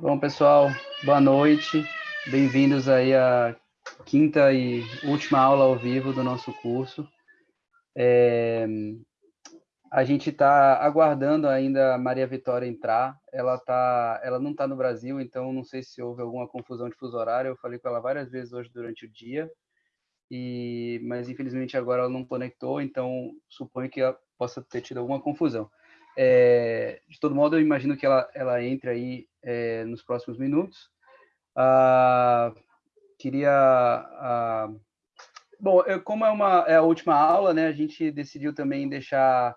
Bom, pessoal, boa noite. Bem-vindos aí à quinta e última aula ao vivo do nosso curso. É... A gente está aguardando ainda a Maria Vitória entrar. Ela, tá... ela não está no Brasil, então não sei se houve alguma confusão de fuso horário. Eu falei com ela várias vezes hoje durante o dia, e... mas infelizmente agora ela não conectou, então suponho que ela possa ter tido alguma confusão. É, de todo modo, eu imagino que ela, ela entre aí é, nos próximos minutos. Ah, queria... Ah, bom, eu, como é, uma, é a última aula, né, a gente decidiu também deixar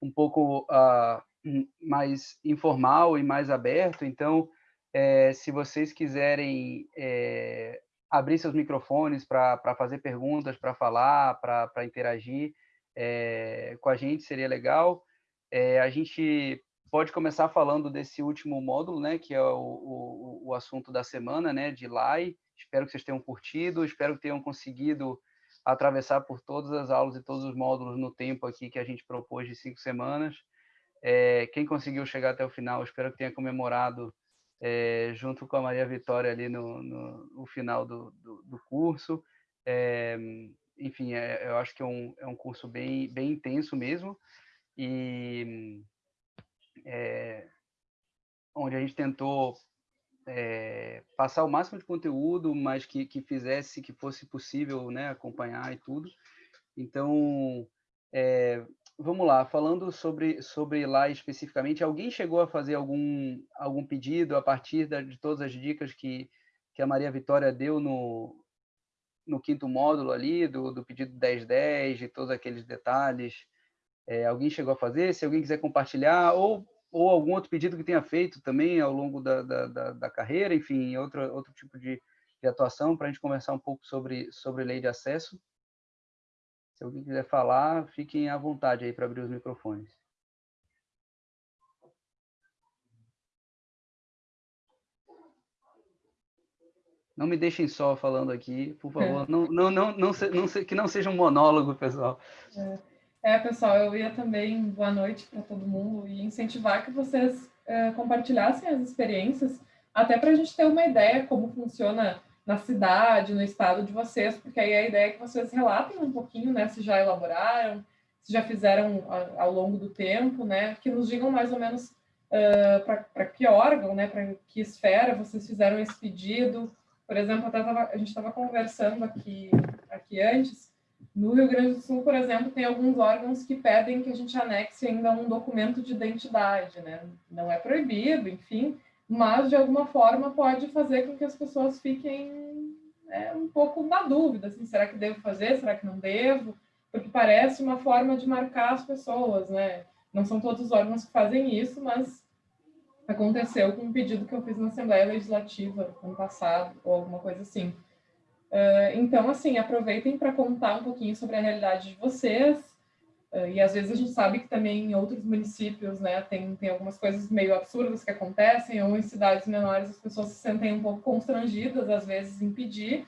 um pouco ah, mais informal e mais aberto, então, é, se vocês quiserem é, abrir seus microfones para fazer perguntas, para falar, para interagir é, com a gente, seria legal. É, a gente pode começar falando desse último módulo, né, que é o, o, o assunto da semana, né, de LAI. Espero que vocês tenham curtido, espero que tenham conseguido atravessar por todas as aulas e todos os módulos no tempo aqui que a gente propôs de cinco semanas. É, quem conseguiu chegar até o final, espero que tenha comemorado é, junto com a Maria Vitória ali no, no, no final do, do, do curso. É, enfim, é, eu acho que é um, é um curso bem, bem intenso mesmo e é, onde a gente tentou é, passar o máximo de conteúdo, mas que, que fizesse, que fosse possível né, acompanhar e tudo. Então, é, vamos lá, falando sobre, sobre lá especificamente, alguém chegou a fazer algum, algum pedido a partir da, de todas as dicas que, que a Maria Vitória deu no, no quinto módulo ali, do, do pedido 1010, de todos aqueles detalhes, é, alguém chegou a fazer, se alguém quiser compartilhar, ou, ou algum outro pedido que tenha feito também ao longo da, da, da, da carreira, enfim, outro, outro tipo de, de atuação, para a gente conversar um pouco sobre, sobre lei de acesso. Se alguém quiser falar, fiquem à vontade aí para abrir os microfones. Não me deixem só falando aqui, por favor. É. Não, não, não, não, não que não seja um monólogo, pessoal. É. É, pessoal, eu ia também, boa noite para todo mundo, e incentivar que vocês é, compartilhassem as experiências, até para a gente ter uma ideia como funciona na cidade, no estado de vocês, porque aí a ideia é que vocês relatem um pouquinho, né, se já elaboraram, se já fizeram ao longo do tempo, né, que nos digam mais ou menos uh, para que órgão, né, para que esfera vocês fizeram esse pedido. Por exemplo, tava, a gente estava conversando aqui, aqui antes, no Rio Grande do Sul, por exemplo, tem alguns órgãos que pedem que a gente anexe ainda um documento de identidade, né? Não é proibido, enfim, mas de alguma forma pode fazer com que as pessoas fiquem é, um pouco na dúvida, assim, será que devo fazer, será que não devo? Porque parece uma forma de marcar as pessoas, né? Não são todos os órgãos que fazem isso, mas aconteceu com um pedido que eu fiz na Assembleia Legislativa ano passado, ou alguma coisa assim. Uh, então, assim, aproveitem para contar um pouquinho sobre a realidade de vocês. Uh, e às vezes a gente sabe que também em outros municípios, né, tem, tem algumas coisas meio absurdas que acontecem, ou em cidades menores as pessoas se sentem um pouco constrangidas, às vezes, em pedir.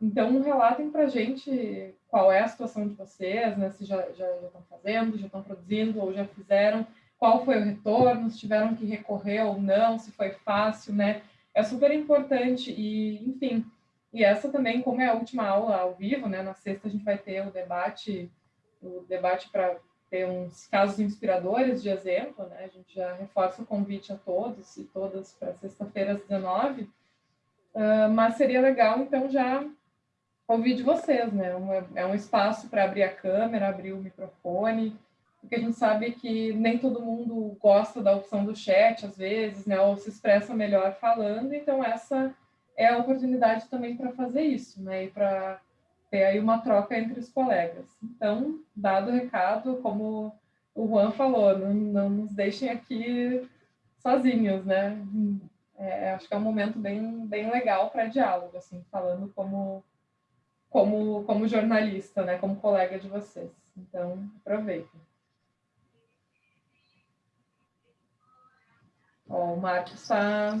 Então, relatem para a gente qual é a situação de vocês, né, se já, já, já estão fazendo, já estão produzindo, ou já fizeram, qual foi o retorno, se tiveram que recorrer ou não, se foi fácil, né? É super importante e, enfim, e essa também, como é a última aula ao vivo, né, na sexta a gente vai ter o debate, o debate para ter uns casos inspiradores de exemplo, né, a gente já reforça o convite a todos e todas para sexta-feira às 19 uh, mas seria legal, então, já ouvir de vocês, né, é um espaço para abrir a câmera, abrir o microfone, porque a gente sabe que nem todo mundo gosta da opção do chat, às vezes, né, ou se expressa melhor falando, então essa é a oportunidade também para fazer isso, né? E para ter aí uma troca entre os colegas. Então, dado o recado, como o Juan falou, não, não nos deixem aqui sozinhos, né? É, acho que é um momento bem, bem legal para diálogo, assim, falando como, como, como jornalista, né? Como colega de vocês. Então, aproveitem. Ó, o Marcos está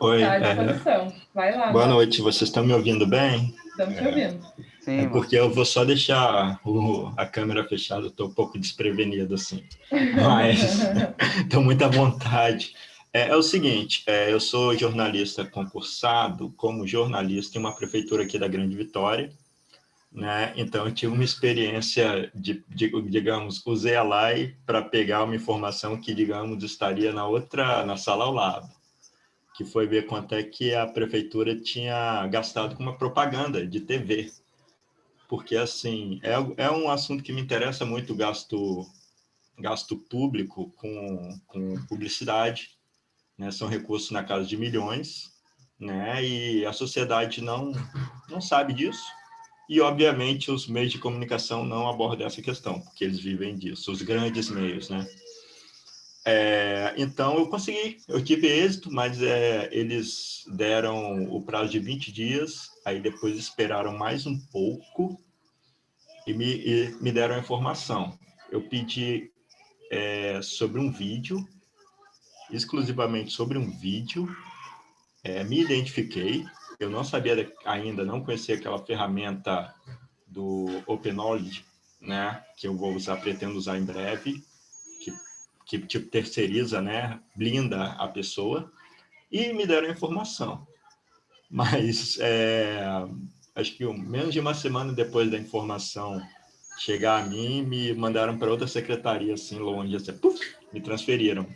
Oi. Tá é... Vai lá. Boa noite, vocês estão me ouvindo bem? Estamos te ouvindo. Sim, é porque eu vou só deixar o, a câmera fechada, estou um pouco desprevenido assim, mas estou muito à vontade. É, é o seguinte, é, eu sou jornalista concursado como jornalista em uma prefeitura aqui da Grande Vitória, né? Então, eu tive uma experiência de, de digamos, usei a LAI para pegar uma informação que, digamos, estaria na outra, na sala ao lado, que foi ver quanto é que a prefeitura tinha gastado com uma propaganda de TV, porque, assim, é, é um assunto que me interessa muito, gasto, gasto público com, com publicidade, né? São recursos na casa de milhões, né? E a sociedade não, não sabe disso. E, obviamente, os meios de comunicação não abordam essa questão, porque eles vivem disso, os grandes meios, né? É, então, eu consegui, eu tive êxito, mas é, eles deram o prazo de 20 dias, aí depois esperaram mais um pouco e me, e me deram a informação. Eu pedi é, sobre um vídeo exclusivamente sobre um vídeo, é, me identifiquei, eu não sabia ainda, não conhecia aquela ferramenta do Open Knowledge, né, que eu vou usar, pretendo usar em breve, que tipo terceiriza, né, blinda a pessoa, e me deram informação. Mas é, acho que menos de uma semana depois da informação chegar a mim, me mandaram para outra secretaria, assim, longe, assim, puff, me transferiram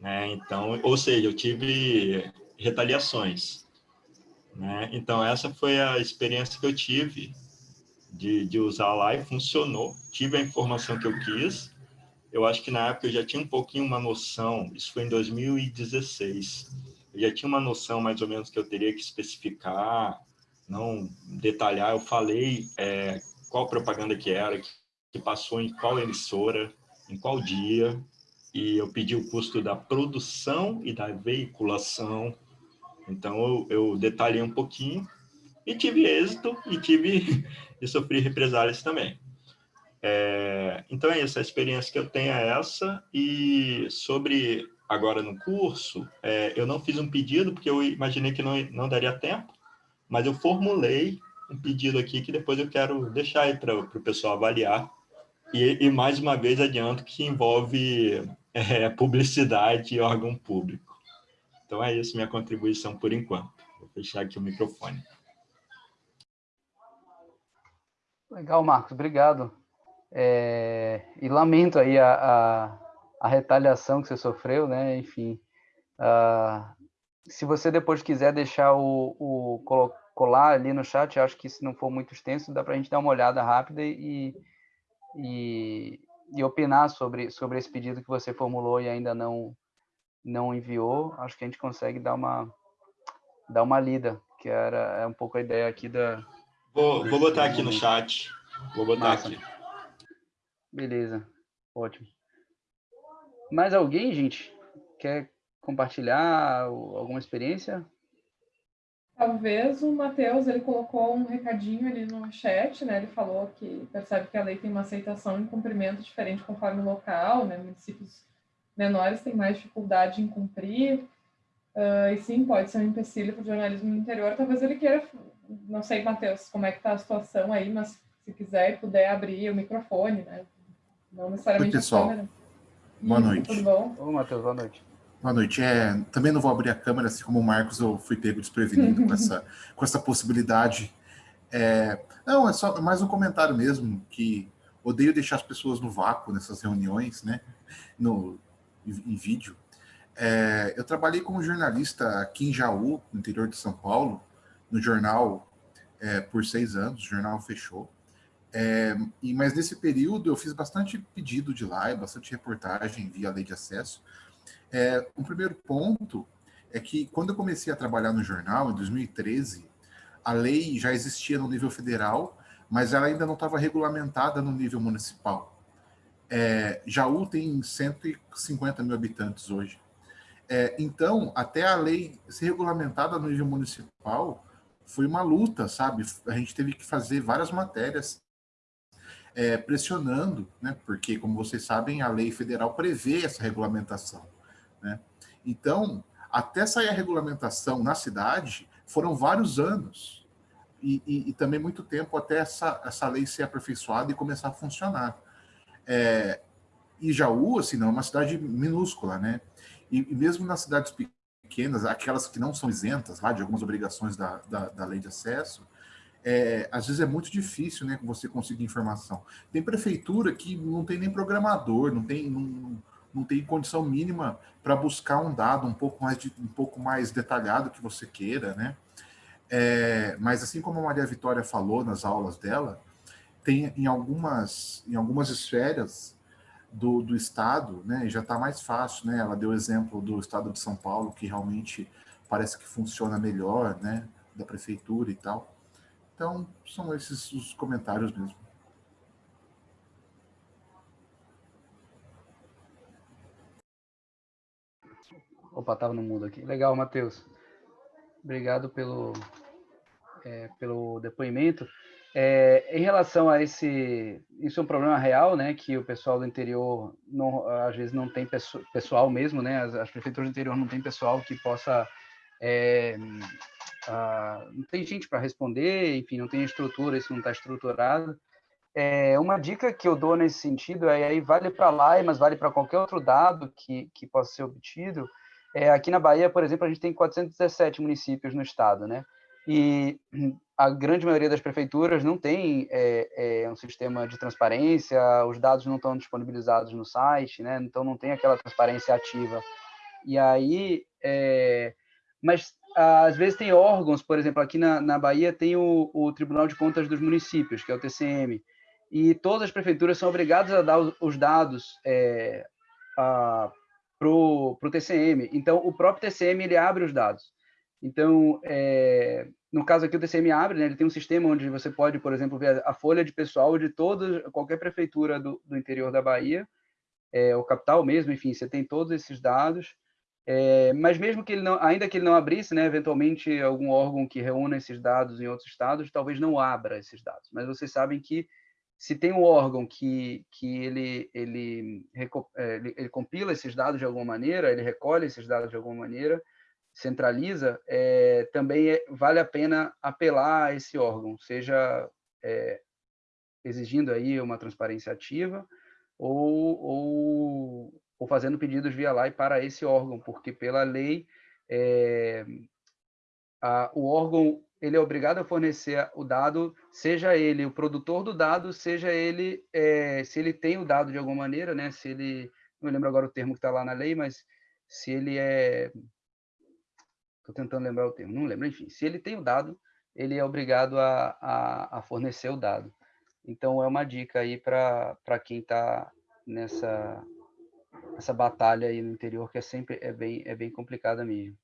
né? Então, ou seja, eu tive retaliações. Né? Então, essa foi a experiência que eu tive de, de usar lá e funcionou. Tive a informação que eu quis. Eu acho que na época eu já tinha um pouquinho uma noção, isso foi em 2016, eu já tinha uma noção mais ou menos que eu teria que especificar, não detalhar. Eu falei é, qual propaganda que era, que, passou em qual emissora, em qual dia, e eu pedi o custo da produção e da veiculação. Então, eu, eu detalhei um pouquinho e tive êxito e tive e sofri represálias também. É, então, é isso, a experiência que eu tenho é essa. E sobre agora no curso, é, eu não fiz um pedido, porque eu imaginei que não, não daria tempo, mas eu formulei um pedido aqui que depois eu quero deixar aí para o pessoal avaliar. E, e, mais uma vez adianto que envolve é, publicidade e órgão público. Então é isso minha contribuição por enquanto. Vou fechar aqui o microfone. Legal, Marcos, obrigado. É, e lamento aí a, a, a, retaliação que você sofreu, né? Enfim, uh, se você depois quiser deixar o, o, colar ali no chat, acho que se não for muito extenso, dá para a gente dar uma olhada rápida e, e, e opinar sobre, sobre esse pedido que você formulou e ainda não, não enviou, acho que a gente consegue dar uma, dar uma lida, que era é um pouco a ideia aqui da... Vou, vou botar aqui no chat. Vou botar Massa. aqui. Beleza, ótimo. Mais alguém, gente? Quer compartilhar alguma experiência? Talvez o Matheus, ele colocou um recadinho ali no chat, né? Ele falou que percebe que a lei tem uma aceitação em cumprimento diferente conforme o local, né? Municípios menores têm mais dificuldade em cumprir. Uh, e sim, pode ser um empecilho para o jornalismo no interior. Talvez ele queira, não sei, Matheus, como é que está a situação aí, mas se quiser e puder abrir o microfone, né? Não necessariamente Oi, pessoal. a câmera. Boa noite. Tudo bom? Oi, Matheus, boa noite. Boa noite. É, também não vou abrir a câmera, assim como o Marcos, eu fui pego desprevenido com, essa, com essa possibilidade. É, não, é só mais um comentário mesmo, que odeio deixar as pessoas no vácuo nessas reuniões, né, no, em, em vídeo. É, eu trabalhei como jornalista aqui em Jaú, no interior de São Paulo, no jornal é, por seis anos, o jornal fechou. É, e, mas nesse período eu fiz bastante pedido de live, bastante reportagem via lei de acesso, é, um primeiro ponto é que quando eu comecei a trabalhar no jornal, em 2013, a lei já existia no nível federal, mas ela ainda não estava regulamentada no nível municipal. É, Jaú tem 150 mil habitantes hoje. É, então, até a lei ser regulamentada no nível municipal, foi uma luta, sabe? A gente teve que fazer várias matérias é, pressionando, né? Porque, como vocês sabem, a lei federal prevê essa regulamentação. Né? Então, até sair a regulamentação na cidade, foram vários anos. E, e, e, também muito tempo até essa, essa lei ser aperfeiçoada e começar a funcionar. É, Jaú, assim, não é uma cidade minúscula, né? e, e mesmo nas cidades pequenas, aquelas que não são isentas lá de algumas obrigações da, da, da lei de acesso, é, às vezes é muito difícil né, você conseguir informação. Tem prefeitura que não tem nem programador, não tem, não, não tem condição mínima para buscar um dado um pouco mais, de, um pouco mais detalhado que você queira, né? É, mas assim como a Maria Vitória falou nas aulas dela, tem em algumas, em algumas esferas do, do Estado, né, já está mais fácil, né? Ela deu exemplo do Estado de São Paulo, que realmente parece que funciona melhor, né? Da prefeitura e tal. Então, são esses os comentários mesmo. Opa, estava no mundo aqui. Legal, Matheus. Obrigado pelo, é, pelo depoimento. É, em relação a esse, isso é um problema real, né? Que o pessoal do interior não, às vezes não tem pessoal mesmo, né? As, as prefeituras do interior não tem pessoal que possa é, a, não tem gente para responder, enfim, não tem estrutura, isso não está estruturado. É, uma dica que eu dou nesse sentido é aí vale para lá, mas vale para qualquer outro dado que, que possa ser obtido. É, aqui na Bahia, por exemplo, a gente tem 417 municípios no estado, né? e a grande maioria das prefeituras não tem é, é, um sistema de transparência, os dados não estão disponibilizados no site, né? então não tem aquela transparência ativa. E aí, é, mas às vezes tem órgãos, por exemplo, aqui na, na Bahia tem o, o, Tribunal de Contas dos Municípios, que é o TCM, e todas as prefeituras são obrigadas a dar os, os dados é, para o TCM. Então, o próprio TCM ele abre os dados. Então, é, no caso aqui o TCM abre, né, ele tem um sistema onde você pode, por exemplo, ver a folha de pessoal de toda qualquer prefeitura do, do interior da Bahia, é, o capital mesmo, enfim, você tem todos esses dados. É, mas mesmo que ele não, ainda que ele não abrisse, né, eventualmente algum órgão que reúna esses dados em outros estados, talvez não abra esses dados. Mas vocês sabem que se tem um órgão que, que ele, ele, é, ele, ele compila esses dados de alguma maneira, ele recolhe esses dados de alguma maneira, centraliza, é, também é, vale a pena apelar a esse órgão, seja é, exigindo aí uma transparência ativa ou, ou, ou, fazendo pedidos via e para esse órgão, porque pela lei é, a, o órgão ele é obrigado a fornecer o dado, seja ele o produtor do dado, seja ele é, se ele tem o dado de alguma maneira, né? Se ele não lembro agora o termo que está lá na lei, mas se ele é Estou tentando lembrar o termo, não lembro. Enfim, se ele tem o dado, ele é obrigado a, a, a fornecer o dado. Então, é uma dica aí para quem está nessa essa batalha aí no interior, que é sempre é bem, é bem complicada mesmo.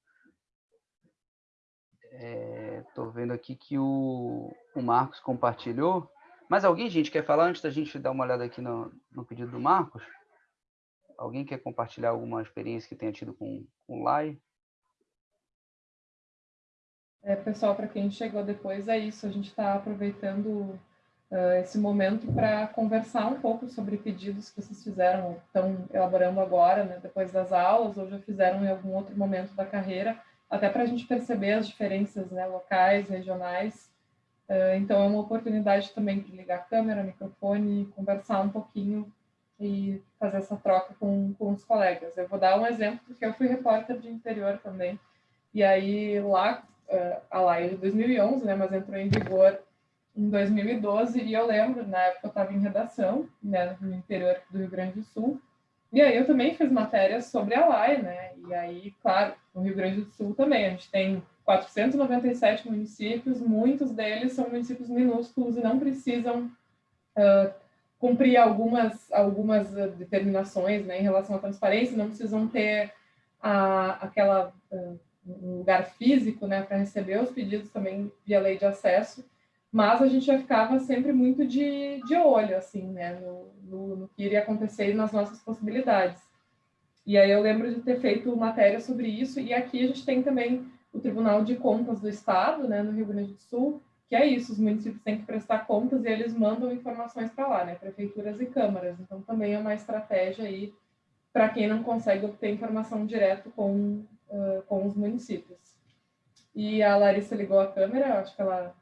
Estou é, vendo aqui que o, o Marcos compartilhou. Mas alguém, gente, quer falar antes da gente dar uma olhada aqui no, no pedido do Marcos? Alguém quer compartilhar alguma experiência que tenha tido com, o LAI? É, pessoal, para quem chegou depois, é isso. A gente está aproveitando uh, esse momento para conversar um pouco sobre pedidos que vocês fizeram, estão elaborando agora, né, depois das aulas, ou já fizeram em algum outro momento da carreira, até para a gente perceber as diferenças né, locais, regionais. Uh, então, é uma oportunidade também de ligar a câmera, microfone, conversar um pouquinho e fazer essa troca com, com os colegas. Eu vou dar um exemplo, porque eu fui repórter de interior também, e aí lá uh, a lei de 2011, né, mas entrou em vigor em 2012, e eu lembro, na época eu estava em redação, né, no interior do Rio Grande do Sul, e aí eu também fiz matérias sobre a LAI, né, e aí, claro, no Rio Grande do Sul também, a gente tem 497 municípios, muitos deles são municípios minúsculos e não precisam uh, cumprir algumas, algumas determinações né, em relação à transparência, não precisam ter a, aquela uh, um lugar físico, né, para receber os pedidos também via lei de acesso, mas a gente já ficava sempre muito de, de olho, assim, né, no, no, no que iria acontecer nas nossas possibilidades. E aí eu lembro de ter feito matéria sobre isso, e aqui a gente tem também o Tribunal de Contas do Estado, né, no Rio Grande do Sul, que é isso, os municípios têm que prestar contas e eles mandam informações para lá, né, prefeituras e câmaras. Então também é uma estratégia aí para quem não consegue obter informação direto com uh, com os municípios. E a Larissa ligou a câmera, acho que ela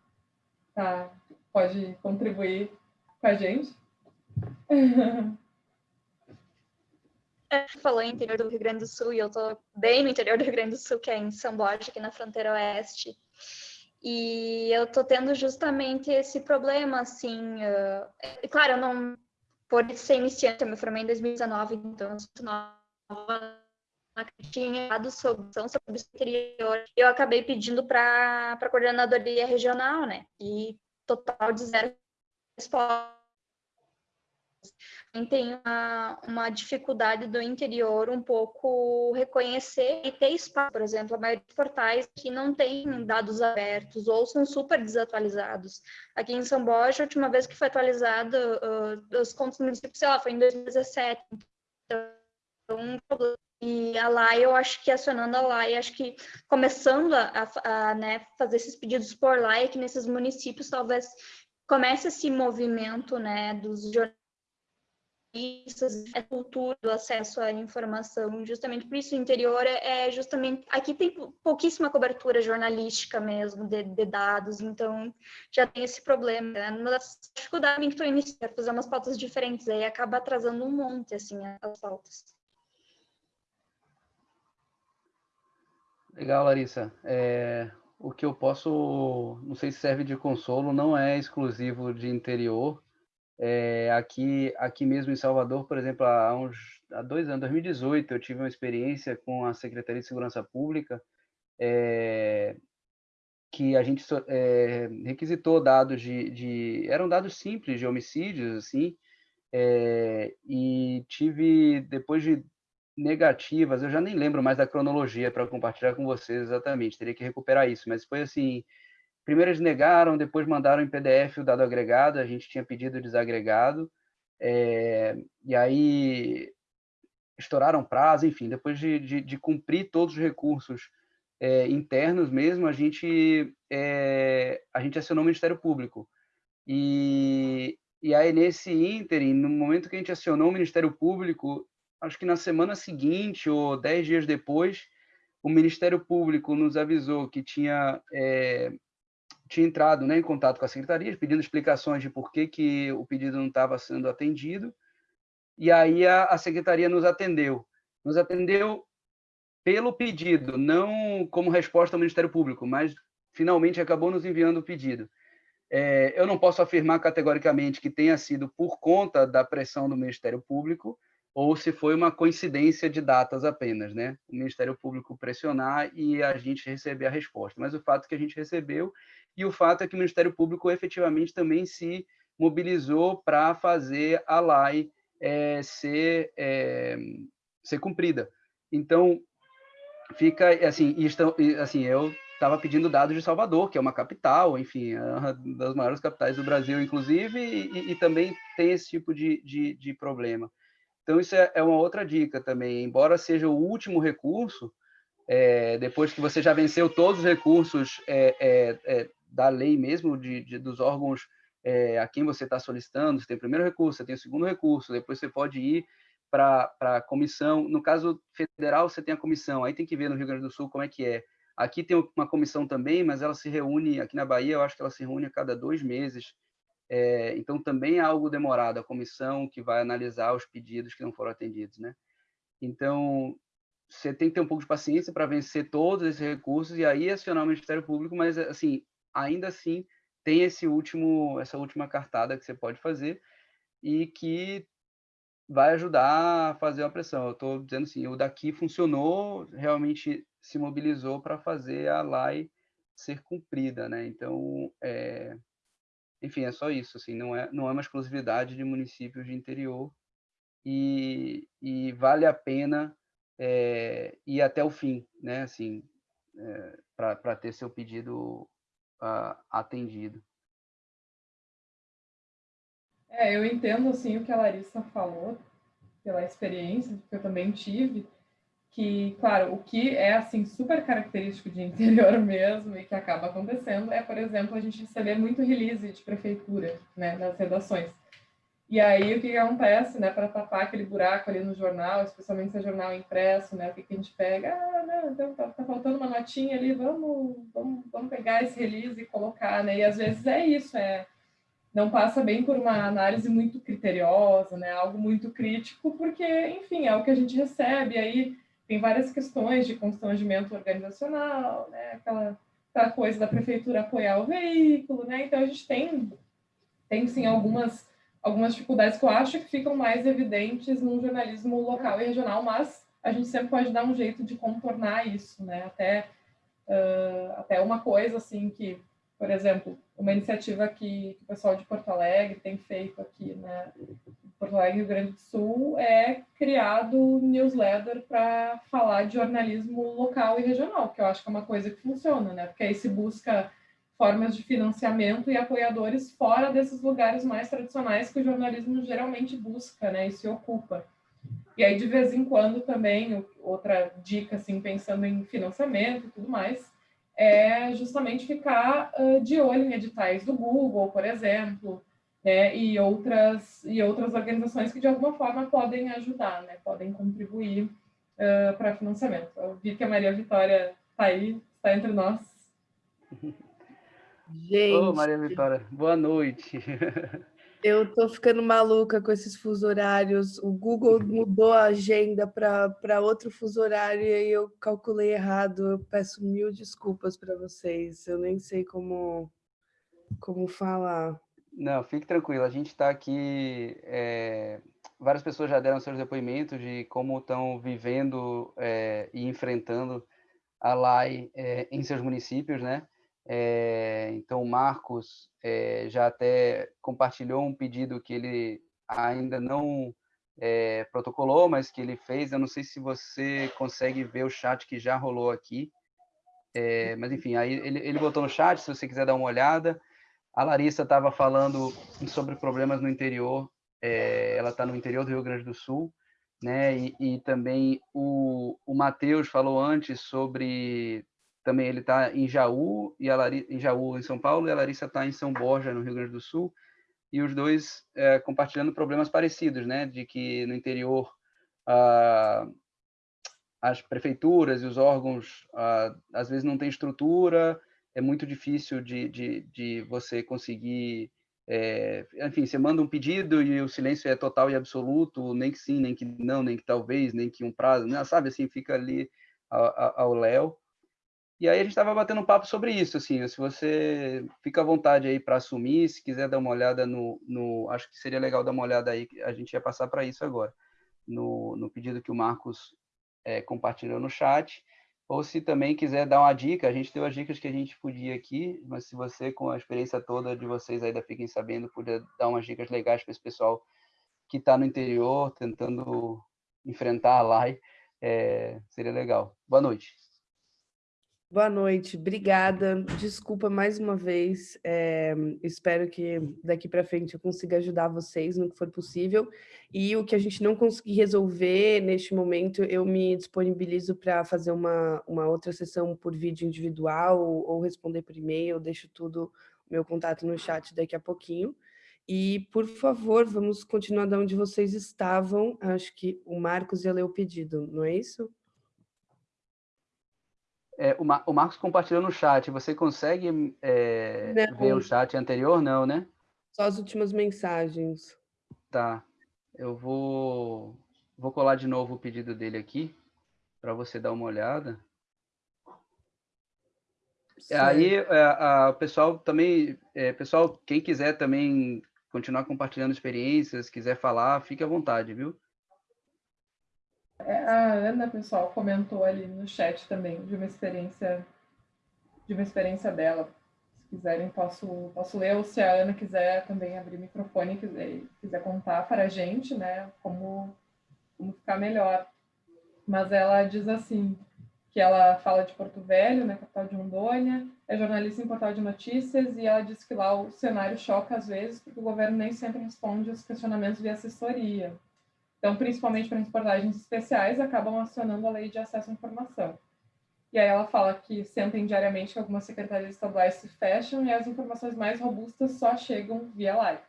tá, pode contribuir com a gente. falou em interior do Rio Grande do Sul e eu tô bem no interior do Rio Grande do Sul, que é em São Borja, aqui na fronteira oeste. E eu tô tendo justamente esse problema, assim, uh, claro, eu não, por ser iniciante, eu me formei em 2019, então eu sou nova tinha dado sobre, o exterior, eu acabei pedindo para a coordenadoria regional, né? E total de zero respostas tem uma, uma dificuldade do interior um pouco reconhecer e ter espaço. Por exemplo, a maioria dos portais que não tem dados abertos ou são super desatualizados. Aqui em São Borja, a última vez que foi atualizado uh, os contos do município, sei lá, foi em 2017. Então, um problema. E a LAI, eu acho que acionando a LAI, acho que começando a, a, a né, fazer esses pedidos por LAI, que nesses municípios talvez comece esse movimento né, dos jornalistas a cultura do acesso à informação, justamente por isso o interior é, é justamente, aqui tem pouquíssima cobertura jornalística mesmo de, de dados, então já tem esse problema, né? uma das dificuldades que estou iniciando, fazer umas pautas diferentes, aí acaba atrasando um monte, assim, as pautas. Legal, Larissa. É, o que eu posso, não sei se serve de consolo, não é exclusivo de interior, é, aqui, aqui mesmo em Salvador, por exemplo, há, uns, há dois anos, 2018, eu tive uma experiência com a Secretaria de Segurança Pública, é, que a gente é, requisitou dados de, de, eram dados simples de homicídios, assim, é, e tive, depois de negativas, eu já nem lembro mais da cronologia para compartilhar com vocês exatamente, teria que recuperar isso, mas foi assim, Primeiro eles negaram, depois mandaram em PDF o dado agregado, a gente tinha pedido desagregado, é, e aí estouraram prazo, enfim, depois de, de, de cumprir todos os recursos é, internos mesmo, a gente, é, a gente acionou o Ministério Público. E, e aí, nesse ínterim, no momento que a gente acionou o Ministério Público, acho que na semana seguinte ou dez dias depois, o Ministério Público nos avisou que tinha é, tinha entrado né, em contato com a secretaria, pedindo explicações de por que, que o pedido não estava sendo atendido, e aí a, a secretaria nos atendeu. Nos atendeu pelo pedido, não como resposta ao Ministério Público, mas finalmente acabou nos enviando o pedido. É, eu não posso afirmar categoricamente que tenha sido por conta da pressão do Ministério Público ou se foi uma coincidência de datas apenas, né? O Ministério Público pressionar e a gente receber a resposta. Mas o fato é que a gente recebeu e o fato é que o Ministério Público efetivamente também se mobilizou para fazer a lei é, ser, é, ser cumprida. Então, fica assim, estão, assim eu estava pedindo dados de Salvador, que é uma capital, enfim, uma das maiores capitais do Brasil, inclusive, e, e também tem esse tipo de, de, de problema. Então, isso é, é, uma outra dica também. Embora seja o último recurso, é, depois que você já venceu todos os recursos é, é, é da lei mesmo, de, de dos órgãos é, a quem você está solicitando, você tem o primeiro recurso, você tem o segundo recurso, depois você pode ir para a comissão. No caso federal, você tem a comissão, aí tem que ver no Rio Grande do Sul como é que é. Aqui tem uma comissão também, mas ela se reúne, aqui na Bahia, eu acho que ela se reúne a cada dois meses. É, então, também é algo demorado, a comissão que vai analisar os pedidos que não foram atendidos, né? Então, você tem que ter um pouco de paciência para vencer todos esses recursos e aí acionar o Ministério Público, mas, assim, ainda assim tem esse último, essa última cartada que você pode fazer e que vai ajudar a fazer uma pressão. Eu estou dizendo assim, o daqui funcionou, realmente se mobilizou para fazer a lei ser cumprida, né? Então, é, enfim, é só isso, assim, não é, não é uma exclusividade de municípios de interior e, e vale a pena é, ir até o fim, né? Assim, é, para ter seu pedido uh, atendido. É, eu entendo assim o que a Larissa falou pela experiência que eu também tive, que, claro, o que é assim super característico de interior mesmo e que acaba acontecendo é, por exemplo, a gente receber muito release de prefeitura, né, nas redações. E aí, o que acontece, né, para tapar aquele buraco ali no jornal, especialmente se é jornal impresso, né, o que, que a gente pega? Ah, não, então tá, tá, faltando uma notinha ali, vamos, vamos, vamos pegar esse release e colocar, né? E às vezes é isso, é não passa bem por uma análise muito criteriosa, né? Algo muito crítico, porque, enfim, é o que a gente recebe. Aí tem várias questões de constrangimento organizacional, né? Aquela, aquela coisa da prefeitura apoiar o veículo, né? Então a gente tem, tem sim algumas algumas dificuldades que eu acho que ficam mais evidentes no jornalismo local e regional, mas a gente sempre pode dar um jeito de contornar isso, né? Até uh, até uma coisa assim que por exemplo, uma iniciativa que, que, o pessoal de Porto Alegre tem feito aqui, né? Porto Alegre, Rio Grande do Sul, é criado newsletter para falar de jornalismo local e regional, que eu acho que é uma coisa que funciona, né? Porque aí se busca formas de financiamento e apoiadores fora desses lugares mais tradicionais que o jornalismo geralmente busca, né? E se ocupa. E aí, de vez em quando, também, outra dica, assim, pensando em financiamento e tudo mais, é justamente ficar uh, de olho em editais do Google, por exemplo, né, e outras e outras organizações que de alguma forma podem ajudar, né, podem contribuir uh, para financiamento. Eu vi que a Maria Vitória está aí, está entre nós. Gente. Ô, Maria Vitória, boa noite. Eu tô ficando maluca com esses fusos horários. O Google mudou a agenda para outro fuso horário e aí eu calculei errado. Eu peço mil desculpas para vocês. Eu nem sei como, como falar. Não, fique tranquilo. A gente está aqui. É... Várias pessoas já deram seus depoimentos de como estão vivendo é, e enfrentando a LAI é, em seus municípios, né? Então, o Marcos já até compartilhou um pedido que ele ainda não protocolou, mas que ele fez. Eu não sei se você consegue ver o chat que já rolou aqui. mas, enfim, aí ele, ele botou no chat, se você quiser dar uma olhada. A Larissa estava falando sobre problemas no interior. ela está no interior do Rio Grande do Sul. Né? E, e também o, o Matheus falou antes sobre também ele está em Jaú e em Jaú em São Paulo e a Larissa está em São Borja no Rio Grande do Sul e os dois é, compartilhando problemas parecidos, né, de que no interior as prefeituras e os órgãos às vezes não têm estrutura, é muito difícil de, de, de você conseguir é, enfim, você manda um pedido e o silêncio é total e absoluto, nem que sim, nem que não, nem que talvez, nem que um prazo, né? sabe, assim, fica ali ao léu. E aí a gente estava batendo um papo sobre isso, assim, se você fica à vontade aí para assumir, se quiser dar uma olhada no, no, acho que seria legal dar uma olhada aí, a gente ia passar para isso agora, no, no pedido que o Marcos é, compartilhou no chat, ou se também quiser dar uma dica, a gente deu as dicas que a gente podia aqui, mas se você, com a experiência toda de vocês ainda fiquem sabendo, podia dar umas dicas legais para esse pessoal que está no interior, tentando enfrentar a LAI, é, seria legal. Boa noite. Boa noite, obrigada. Desculpa mais uma vez. É, espero que daqui para frente eu consiga ajudar vocês no que for possível. E o que a gente não conseguir resolver neste momento, eu me disponibilizo para fazer uma, uma outra sessão por vídeo individual ou, ou responder por e-mail. Deixo tudo, meu contato no chat daqui a pouquinho. E, por favor, vamos continuar de onde vocês estavam. Acho que o Marcos ia ler o pedido, não é isso? É, o, Mar o, Marcos compartilhou no chat. Você consegue é, ver o chat anterior? Não, né? Só as últimas mensagens. Tá. Eu vou, vou colar de novo o pedido dele aqui, para você dar uma olhada. Aí, é, o pessoal também, é, pessoal, quem quiser também continuar compartilhando experiências, quiser falar, fique à vontade, viu? É, a Ana, pessoal, comentou ali no chat também de uma experiência de uma experiência dela. Se quiserem, posso, posso ler, ou se a Ana quiser também abrir o microfone e quiser, quiser contar para a gente, né, como, como ficar melhor. Mas ela diz assim, que ela fala de Porto Velho, né, capital de Rondônia, é jornalista em portal de notícias, e ela diz que lá o cenário choca às vezes, porque o governo nem sempre responde aos questionamentos via assessoria. Então, principalmente para reportagens especiais, acabam acionando a lei de acesso à informação. E aí ela fala que sentem diariamente que algumas secretarias estaduais se fecham e as informações mais robustas só chegam via live.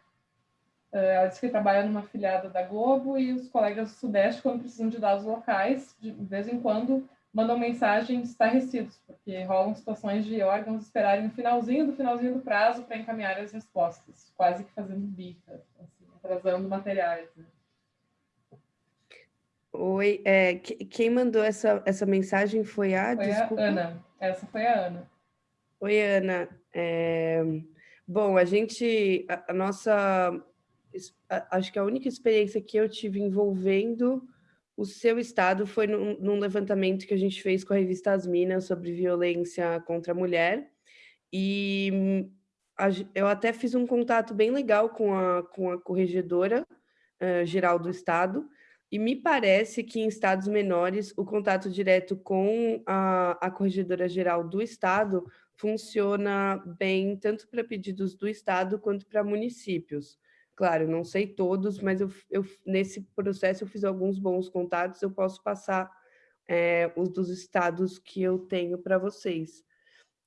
Eh, ela diz que trabalha numa filiada da Globo e os colegas do Sudeste, quando precisam de dados locais, de vez em quando mandam mensagens estarrecidos, porque rolam situações de órgãos esperarem no finalzinho do finalzinho do prazo para encaminhar as respostas, quase que fazendo bica, assim, atrasando materiais. Né? Oi, é, quem mandou essa, essa mensagem foi a... Foi desculpa. a Ana, essa foi a Ana. Oi, Ana. É, bom, a gente, a, a nossa, a, acho que a única experiência que eu tive envolvendo o seu estado foi num, num, levantamento que a gente fez com a revista As Minas sobre violência contra a mulher. E a, eu até fiz um contato bem legal com a, com a corregedora uh, geral do estado, e me parece que em estados menores o contato direto com a, a corregedora geral do estado funciona bem tanto para pedidos do estado quanto para municípios. Claro, não sei todos, mas eu, eu, nesse processo eu fiz alguns bons contatos, eu posso passar é, os dos estados que eu tenho para vocês.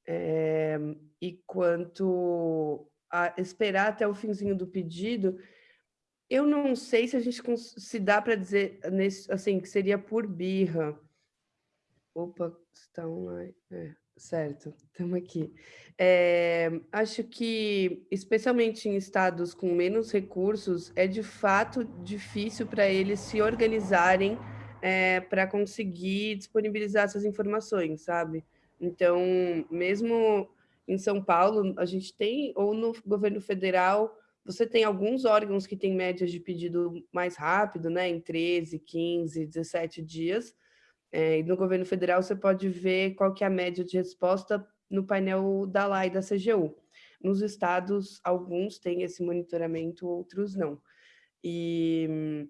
É, e quanto a esperar até o finzinho do pedido, eu não sei se a gente se dá para dizer nesse, assim que seria por birra. Opa, está online. É. Certo, estamos aqui. É, acho que, especialmente em estados com menos recursos, é de fato difícil para eles se organizarem é, para conseguir disponibilizar essas informações, sabe? Então, mesmo em São Paulo, a gente tem, ou no governo federal, você tem alguns órgãos que têm médias de pedido mais rápido, né, em 13, 15, 17 dias, é, e no governo federal você pode ver qual que é a média de resposta no painel da LA e da CGU. Nos estados, alguns têm esse monitoramento, outros não. E,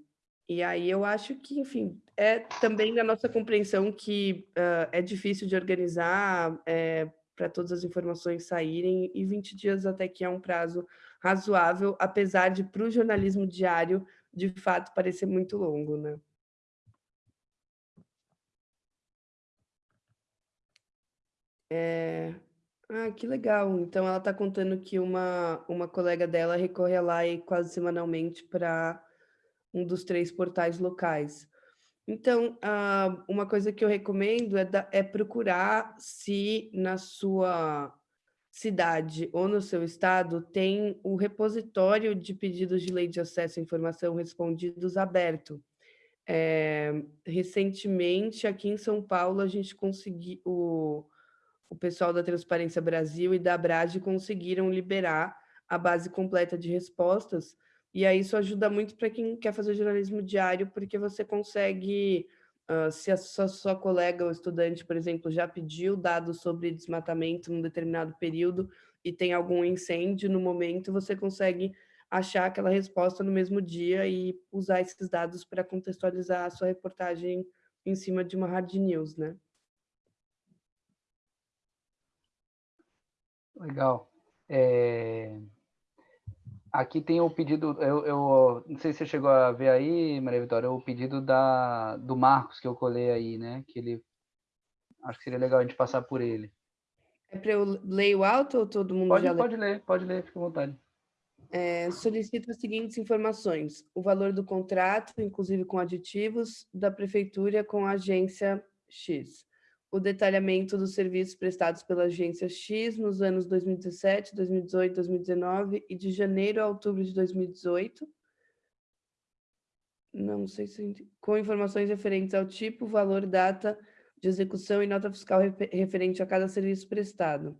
e aí eu acho que, enfim, é também da nossa compreensão que uh, é difícil de organizar é, para todas as informações saírem, e 20 dias até que é um prazo razoável, apesar de, para o jornalismo diário, de fato, parecer muito longo, né? É... Ah, que legal. Então, ela está contando que uma, uma colega dela recorre lá e quase semanalmente para um dos três portais locais. Então, uma coisa que eu recomendo é, da, é procurar se na sua cidade ou no seu estado tem o repositório de pedidos de lei de acesso à informação respondidos aberto. É, recentemente, aqui em São Paulo, a gente conseguiu o pessoal da Transparência Brasil e da Abrad conseguiram liberar a base completa de respostas, e aí isso ajuda muito para quem quer fazer jornalismo diário, porque você consegue, uh, se a sua, sua colega ou estudante, por exemplo, já pediu dados sobre desmatamento num determinado período e tem algum incêndio no momento, você consegue achar aquela resposta no mesmo dia e usar esses dados para contextualizar a sua reportagem em cima de uma hard news, né? Legal. É... Aqui tem o pedido, eu, eu, não sei se você chegou a ver aí, Maria Vitória, o pedido da, do Marcos que eu colei aí, né? Que ele, acho que seria legal a gente passar por ele. É para eu ler o alto ou todo mundo pode, já Pode ler, pode ler, fica à vontade. É, solicito as seguintes informações. O valor do contrato, inclusive com aditivos, da prefeitura com a agência X o detalhamento dos serviços prestados pela agência X nos anos 2017, 2018, 2019 e de janeiro a outubro de 2018. Não sei se... Com informações referentes ao tipo, valor, data de execução e nota fiscal referente a cada serviço prestado.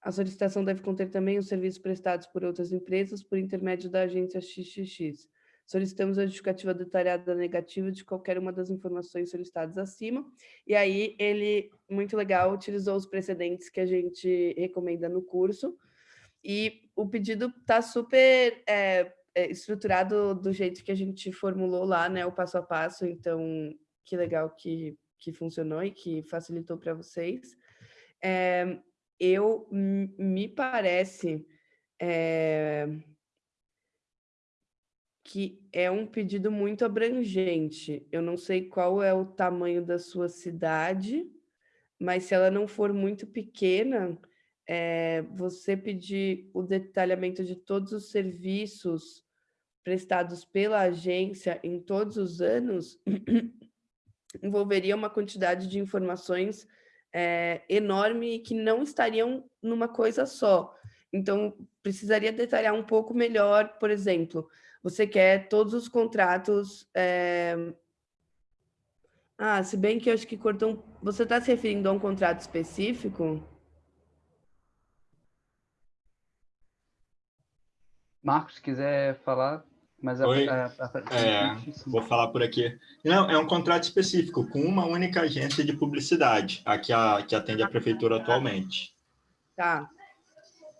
A solicitação deve conter também os serviços prestados por outras empresas por intermédio da agência XXX. Solicitamos a justificativa detalhada negativa de qualquer uma das informações solicitadas acima. E aí ele, muito legal, utilizou os precedentes que a gente recomenda no curso. E o pedido está super é, é, estruturado do jeito que a gente formulou lá, né? O passo a passo. Então, que legal que, que funcionou e que facilitou para vocês. É, eu, me parece... É, que é um pedido muito abrangente. Eu não sei qual é o tamanho da sua cidade, mas se ela não for muito pequena, é, você pedir o detalhamento de todos os serviços prestados pela agência em todos os anos, envolveria uma quantidade de informações é, enorme que não estariam numa coisa só. Então, precisaria detalhar um pouco melhor, por exemplo, você quer todos os contratos... É... Ah, se bem que eu acho que cortou... Você está se referindo a um contrato específico? Marcos, se quiser falar, mas a, Oi, a, a, é, vou falar por aqui. Não, é um contrato específico com uma única agência de publicidade, a que, a, que atende a prefeitura atualmente. Tá.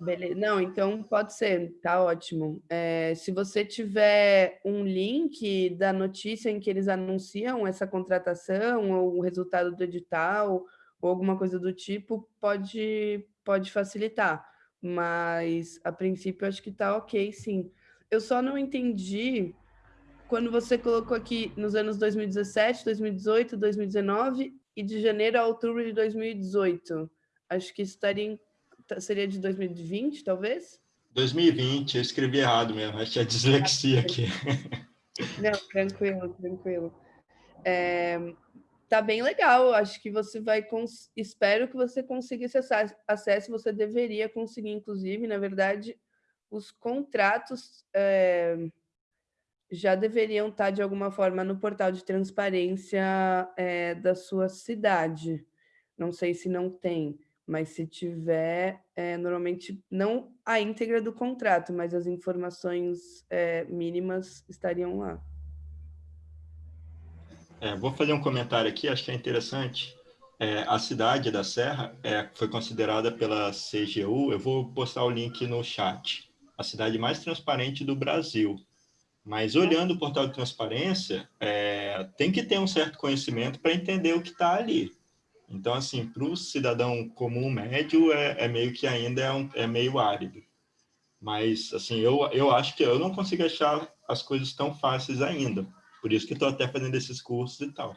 Beleza. Não, então pode ser, tá ótimo. É, se você tiver um link da notícia em que eles anunciam essa contratação, ou o resultado do edital, ou alguma coisa do tipo, pode, pode facilitar. Mas, a princípio, acho que tá ok, sim. Eu só não entendi quando você colocou aqui nos anos 2017, 2018, 2019 e de janeiro a outubro de 2018. Acho que estaria, seria de 2020, talvez? 2020, eu escrevi errado mesmo, acho que é dislexia aqui. Não, tranquilo, tranquilo. É, tá bem legal, acho que você vai, espero que você consiga esse acesso, você deveria conseguir, inclusive, na verdade, os contratos é, já deveriam estar, de alguma forma, no portal de transparência é, da sua cidade. Não sei se não tem, mas se tiver, é, normalmente, não a íntegra do contrato, mas as informações mínimas estariam lá. É, vou fazer um comentário aqui, acho que é interessante. É, a cidade da Serra é, foi considerada pela CGU, eu vou postar o link no chat, a cidade mais transparente do Brasil. Mas olhando o portal de transparência, é, tem que ter um certo conhecimento para entender o que está ali. Então, assim, para o cidadão comum médio, é, é, meio que ainda é, um, é meio árido. Mas, assim, eu, eu acho que eu não consigo achar as coisas tão fáceis ainda. Por isso que estou até fazendo esses cursos e tal.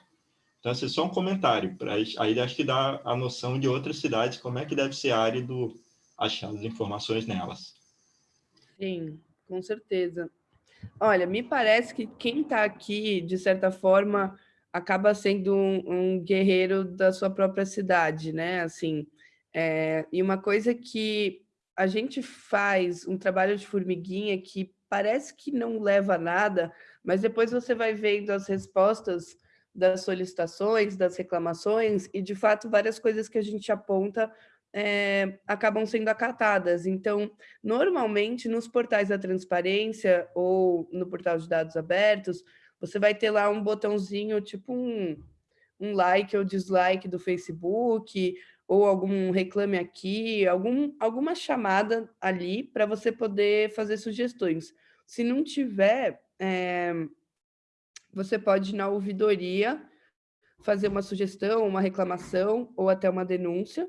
Então, assim, só um comentário. Pra, aí acho que dá a noção de outras cidades, como é que deve ser árido achar as informações nelas. Sim, com certeza. Olha, me parece que quem está aqui, de certa forma, acaba sendo um, um, guerreiro da sua própria cidade, né? Assim, é, e uma coisa que a gente faz, um trabalho de formiguinha que parece que não leva a nada, mas depois você vai vendo as respostas das solicitações, das reclamações, e de fato várias coisas que a gente aponta é, acabam sendo acatadas. Então, normalmente, nos portais da transparência ou no portal de dados abertos, você vai ter lá um botãozinho, tipo um, um like ou dislike do Facebook, ou algum reclame aqui, algum, alguma chamada ali para você poder fazer sugestões. Se não tiver, é, você pode, na ouvidoria, fazer uma sugestão, uma reclamação ou até uma denúncia,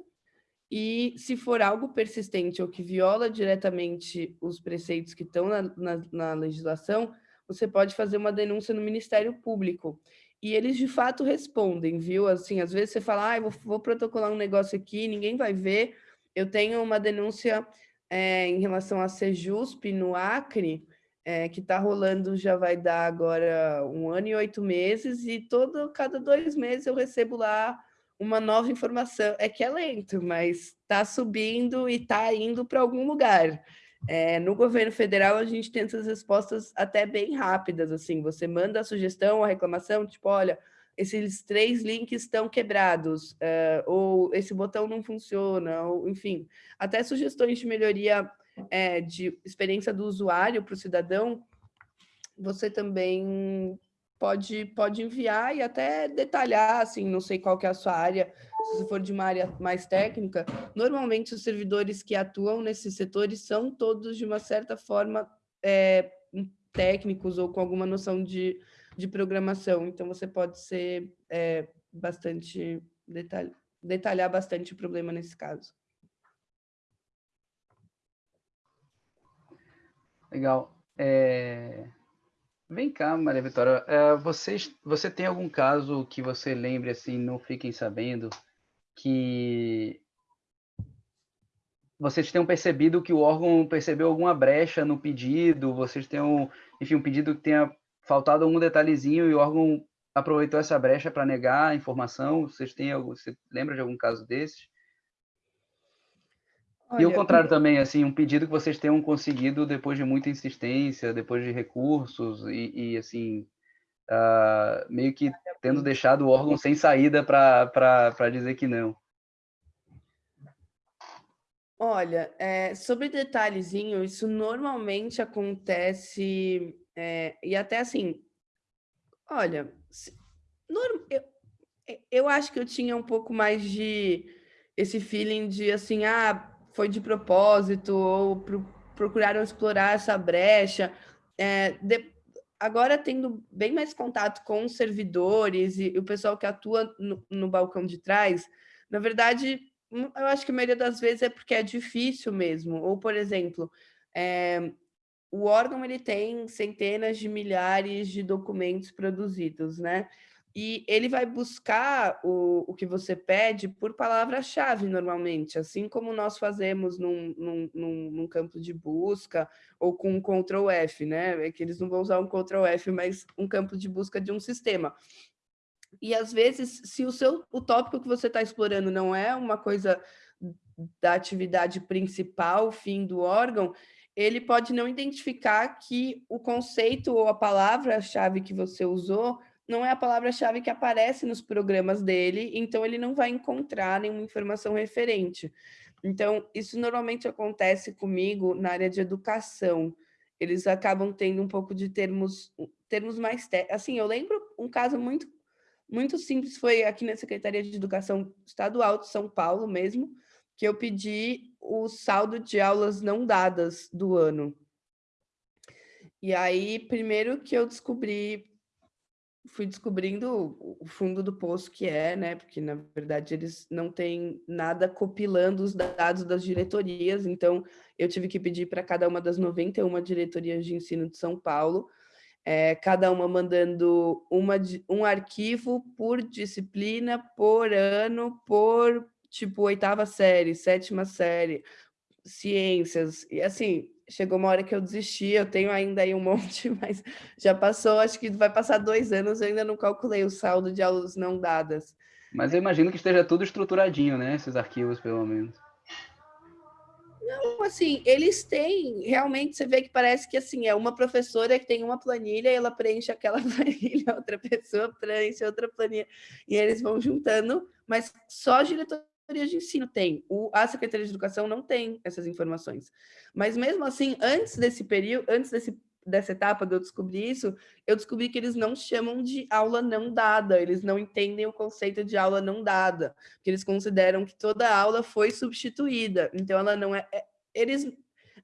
e se for algo persistente ou que viola diretamente os preceitos que estão na, na, na, legislação, você pode fazer uma denúncia no Ministério Público. E eles, de fato, respondem, viu? Assim, às vezes você fala, ah, vou, vou protocolar um negócio aqui, ninguém vai ver. Eu tenho uma denúncia é, em relação a Sejusp, no Acre, é, que está rolando, já vai dar agora um ano e oito meses, e todo, cada dois meses eu recebo lá uma nova informação. É que é lento, mas está subindo e está indo para algum lugar. É, no governo federal, a gente tem essas respostas até bem rápidas, assim, você manda a sugestão, a reclamação, tipo, olha, esses três links estão quebrados, uh, ou esse botão não funciona, ou enfim, até sugestões de melhoria é, de experiência do usuário para o cidadão, você também pode, pode enviar e até detalhar, assim, não sei qual que é a sua área, se for de uma área mais técnica, normalmente os servidores que atuam nesses setores são todos, de uma certa forma, é, técnicos ou com alguma noção de, de programação, então você pode ser é, bastante, detalh, detalhar bastante o problema nesse caso. Legal. É... Vem cá, Maria Vitória, uh, vocês, você tem algum caso que você lembre, assim, não fiquem sabendo, que vocês tenham percebido que o órgão percebeu alguma brecha no pedido, vocês tenham, enfim, um pedido que tenha faltado algum detalhezinho e o órgão aproveitou essa brecha para negar a informação? Vocês têm algum, você lembra de algum caso desses? Olha, e o contrário também, assim, um pedido que vocês tenham conseguido depois de muita insistência, depois de recursos e, e assim, uh, meio que tendo deixado o órgão sem saída para dizer que não. Olha, é, sobre detalhezinho, isso normalmente acontece, é, e até assim, olha, eu, eu acho que eu tinha um pouco mais de esse feeling de assim, ah, foi de propósito, ou pro, procuraram explorar essa brecha. É, de, agora, tendo bem mais contato com os servidores e, o pessoal que atua no, no balcão de trás, na verdade, Hum, eu acho que a maioria das vezes é porque é difícil mesmo. Ou, por exemplo, é, o órgão ele tem centenas de milhares de documentos produzidos, né? E ele vai buscar o, o que você pede por palavra-chave, normalmente, assim como nós fazemos num, num, num, num, campo de busca ou com um Ctrl F, né? É que eles não vão usar um Ctrl F, mas um campo de busca de um sistema. E às vezes, se o seu o tópico que você está explorando não é uma coisa da atividade principal, fim do órgão, ele pode não identificar que o conceito ou a palavra-chave que você usou não é a palavra-chave que aparece nos programas dele, então ele não vai encontrar nenhuma informação referente. Então, isso normalmente acontece comigo na área de educação. Eles acabam tendo um pouco de termos, termos mais... Assim, eu lembro um caso muito muito simples foi aqui na Secretaria de Educação Estadual de São Paulo mesmo, que eu pedi o saldo de aulas não dadas do ano. E aí, primeiro que eu descobri, fui descobrindo o fundo do poço que é, né? Porque, na verdade, eles não têm nada copilando os dados das diretorias, então eu tive que pedir para cada uma das 91 diretorias de ensino de São Paulo é, cada uma mandando uma, um arquivo por disciplina, por ano, por tipo oitava série, sétima série, ciências, e assim, chegou uma hora que eu desisti, eu tenho ainda aí um monte, mas já passou, acho que vai passar dois anos, eu ainda não calculei o saldo de aulas não dadas. Mas eu imagino que esteja tudo estruturadinho, né, esses arquivos, pelo menos. Não, assim, eles têm, realmente você vê que parece que assim, é uma professora que tem uma planilha e ela preenche aquela planilha, outra pessoa preenche outra planilha, e eles vão juntando, mas só a diretoria de ensino tem, o, a Secretaria de Educação não tem essas informações. Mas mesmo assim, antes desse período, antes desse dessa etapa de eu descobrir isso, eu descobri que eles não chamam de aula não dada, eles não entendem o conceito de aula não dada, porque eles consideram que toda aula foi substituída, então ela não é... é eles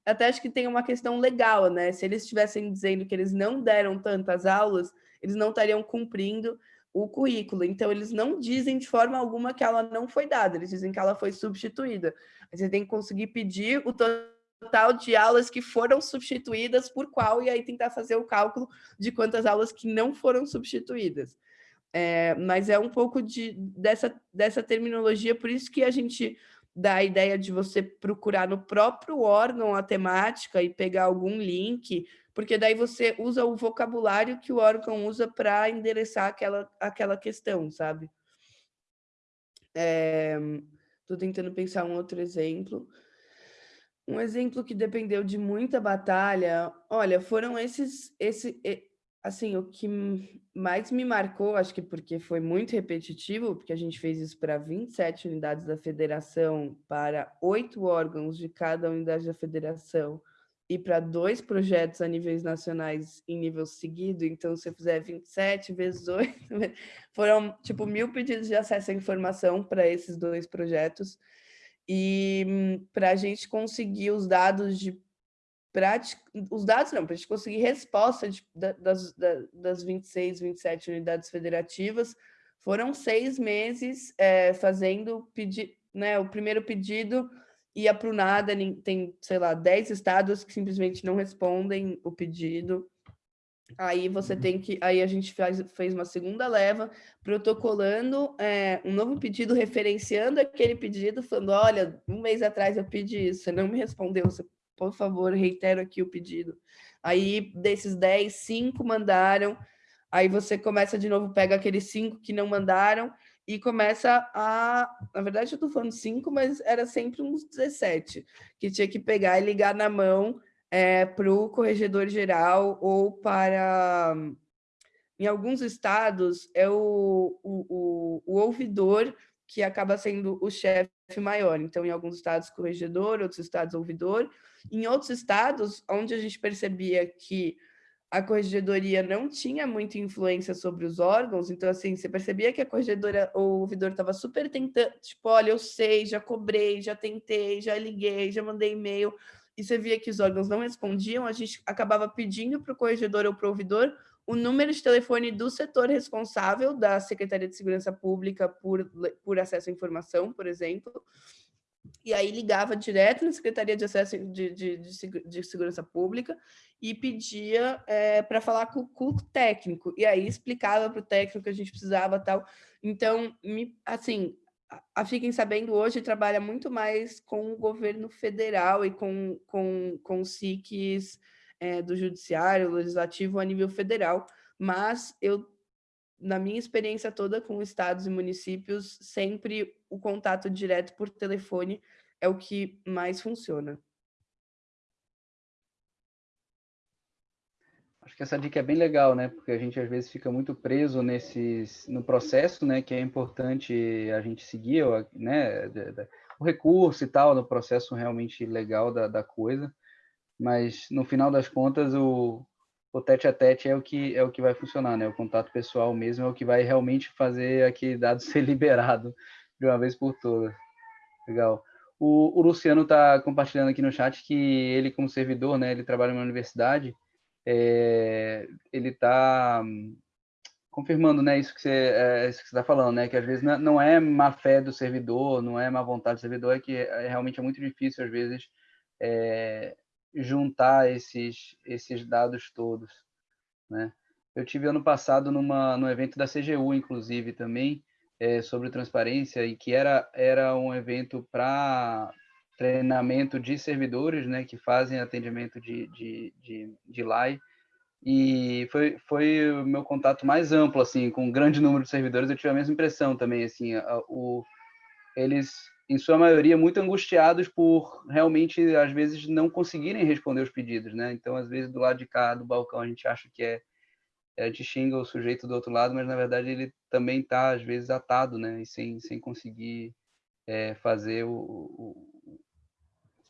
até acho que tem uma questão legal, né? Se eles estivessem dizendo que eles não deram tantas aulas, eles não estariam cumprindo o currículo. Então, eles não dizem de forma alguma que ela não foi dada, eles dizem que ela foi substituída. Você tem que conseguir pedir o total de aulas que foram substituídas por qual, e aí tentar fazer o cálculo de quantas aulas que não foram substituídas. É, mas é um pouco de, dessa, dessa terminologia, por isso que a gente dá a ideia de você procurar no próprio órgão a temática e pegar algum link, porque daí você usa o vocabulário que o órgão usa para endereçar aquela, aquela questão, sabe? Estou é, tentando pensar um outro exemplo. Um exemplo que dependeu de muita batalha, olha, foram esses, esse, assim, o que mais me marcou, acho que porque foi muito repetitivo, porque a gente fez isso para 27 unidades da federação, para oito órgãos de cada unidade da federação, e para dois projetos a níveis nacionais em nível seguido, então se eu fizer 27 vezes 8, foram tipo mil pedidos de acesso à informação para esses dois projetos, e hum, para a gente conseguir os dados de prática, os dados não, para a gente conseguir resposta de, das, das 26, 27 unidades federativas, foram seis meses é, fazendo pedi, né, o primeiro pedido ia para o nada, tem, sei lá, 10 estados que simplesmente não respondem o pedido, Aí você tem que. Aí a gente faz, fez uma segunda leva, protocolando é, um novo pedido, referenciando aquele pedido, falando: olha, um mês atrás eu pedi isso, você não me respondeu, você, por favor, reitero aqui o pedido. Aí, desses 10, cinco mandaram. Aí você começa de novo, pega aqueles cinco que não mandaram e começa a. Na verdade, eu estou falando cinco, mas era sempre uns 17 que tinha que pegar e ligar na mão é, para o corregedor geral ou para. Em alguns estados, é o, o, o, o ouvidor que acaba sendo o chefe maior. Então, em alguns estados, corregedor, outros estados, ouvidor. Em outros estados, onde a gente percebia que a corregedoria não tinha muita influência sobre os órgãos, então, assim, você percebia que a corregedora, o ouvidor estava super tentando, tipo, olha, eu sei, já cobrei, já tentei, já liguei, já mandei e-mail, e você via que os órgãos não respondiam, a gente acabava pedindo para o corregedor ou para o ouvidor o número de telefone do setor responsável da Secretaria de Segurança Pública por, por acesso à informação, por exemplo, e aí ligava direto na Secretaria de Acesso de, de, de, Segurança Pública e pedia é, para falar com, com, o técnico, e aí explicava para o técnico que a gente precisava tal. Então, me, assim, a Fiquem Sabendo hoje trabalha muito mais com o governo federal e com, com, com SICs é, do judiciário, legislativo a nível federal, mas eu, na minha experiência toda com estados e municípios, sempre o contato direto por telefone é o que mais funciona. Acho que essa dica é bem legal, né? Porque a gente às vezes fica muito preso nesses, no processo, né? Que é importante a gente seguir, né? O recurso e tal, no processo realmente legal da, da coisa mas no final das contas o, o tete a tete é o que é o que vai funcionar, né? O contato pessoal mesmo é o que vai realmente fazer aquele dado ser liberado de uma vez por todas. Legal. O, o Luciano está compartilhando aqui no chat que ele, como servidor, né, ele trabalha numa universidade, é, ele está confirmando, né, isso que você é, está falando, né, que às vezes não é má fé do servidor, não é má vontade do servidor, é que é, realmente é muito difícil às vezes é, juntar esses, esses dados todos. Né? Eu tive ano passado numa, no evento da CGU, inclusive, também, é, sobre transparência, e que era, era um evento para treinamento de servidores né, que fazem atendimento de, de, de, de LAI, e foi, foi o meu contato mais amplo, assim, com um grande número de servidores, eu tive a mesma impressão também, assim, a, o, eles em sua maioria, muito angustiados por realmente, às vezes, não conseguirem responder os pedidos, né? Então, às vezes, do lado de cá do balcão, a gente acha que é, é a gente xinga o sujeito do outro lado, mas, na verdade, ele também está, às vezes, atado, né? E sem, sem conseguir é, fazer o, o,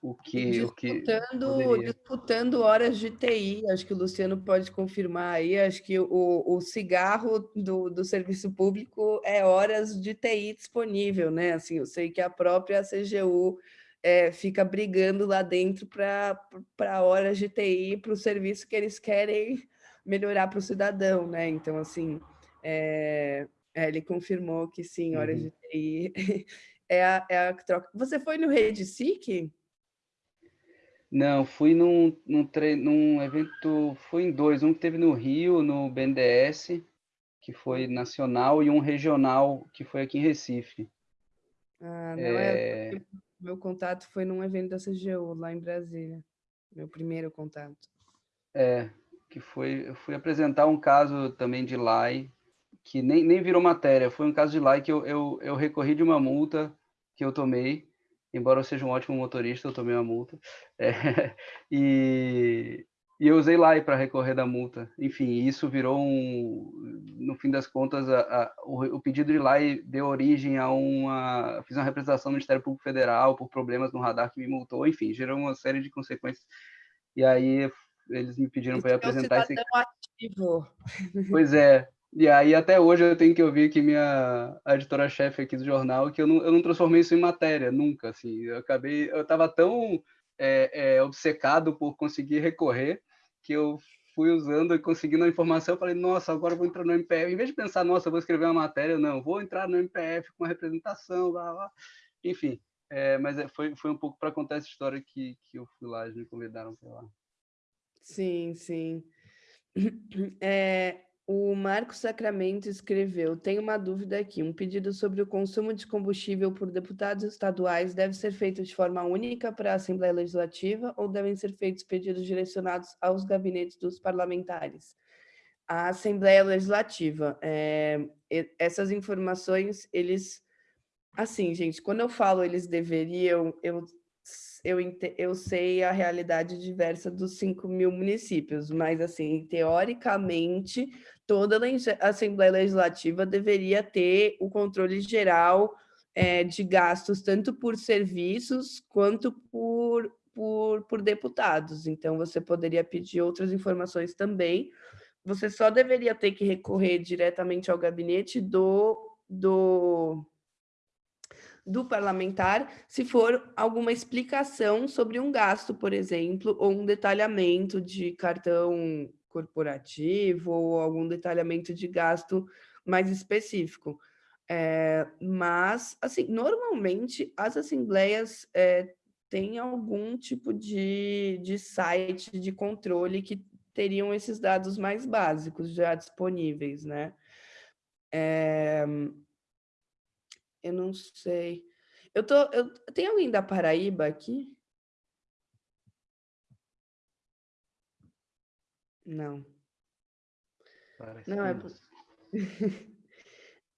o que disputando, o que disputando horas de TI, acho que o Luciano pode confirmar aí, acho que o, o cigarro do, do serviço público é horas de TI disponível, né? Assim, eu sei que a própria CGU é, fica brigando lá dentro para horas de TI, para o serviço que eles querem melhorar para o cidadão, né? Então, assim, é, é, ele confirmou que sim, horas uhum. de TI é a, é a troca. Você foi no Rede SIC? Não, fui num, num, tre... num evento, fui em dois, um que teve no Rio, no BNDES, que foi nacional, e um regional, que foi aqui em Recife. Ah, não é... é... Meu contato foi num evento da CGU, lá em Brasília. Meu primeiro contato. É, que foi, eu fui apresentar um caso também de LAI, que nem, nem virou matéria, foi um caso de LAI que eu, eu, eu recorri de uma multa que eu tomei, embora eu seja um ótimo motorista, eu tomei uma multa. É, e, e, eu usei lá para recorrer da multa. Enfim, isso virou um. No fim das contas, a, a, o, o, pedido de LAI deu origem a uma. Fiz uma representação no Ministério Público Federal por problemas no radar que me multou. Enfim, gerou uma série de consequências. E aí eles me pediram para apresentar esse. Ativo. Pois é, e aí, até hoje, eu tenho que ouvir que minha editora-chefe aqui do jornal, que eu não, eu não transformei isso em matéria, nunca, assim. Eu acabei... Eu estava tão é, é, obcecado por conseguir recorrer, que eu fui usando e conseguindo a informação, eu falei, nossa, agora eu vou entrar no MPF. Em vez de pensar, nossa, eu vou escrever uma matéria, não, vou entrar no MPF com uma representação, blá, blá. Enfim, é, mas é, foi, foi um pouco para contar essa história que, que eu fui lá, eles me convidaram para lá. Sim, sim. É, o Marcos Sacramento escreveu: Tenho uma dúvida aqui. Um pedido sobre o consumo de combustível por deputados estaduais deve ser feito de forma única para a Assembleia Legislativa ou devem ser feitos pedidos direcionados aos gabinetes dos parlamentares? a Assembleia Legislativa. É, essas informações, eles... Assim, gente, quando eu falo eles deveriam, eu, eu, eu sei a realidade diversa dos 5 mil municípios, mas, assim, teoricamente, toda a Assembleia Legislativa deveria ter o controle geral é, de gastos, tanto por serviços quanto por, por, por deputados. Então, você poderia pedir outras informações também, você só deveria ter que recorrer diretamente ao gabinete do, do, do parlamentar se for alguma explicação sobre um gasto, por exemplo, ou um detalhamento de cartão corporativo ou algum detalhamento de gasto mais específico. É, mas, assim, normalmente as assembleias é, têm algum tipo de, de site de controle que teriam esses dados mais básicos já disponíveis, né? É... Eu não sei. Eu tô. Eu... Tem alguém da Paraíba aqui? Não. Parece não, é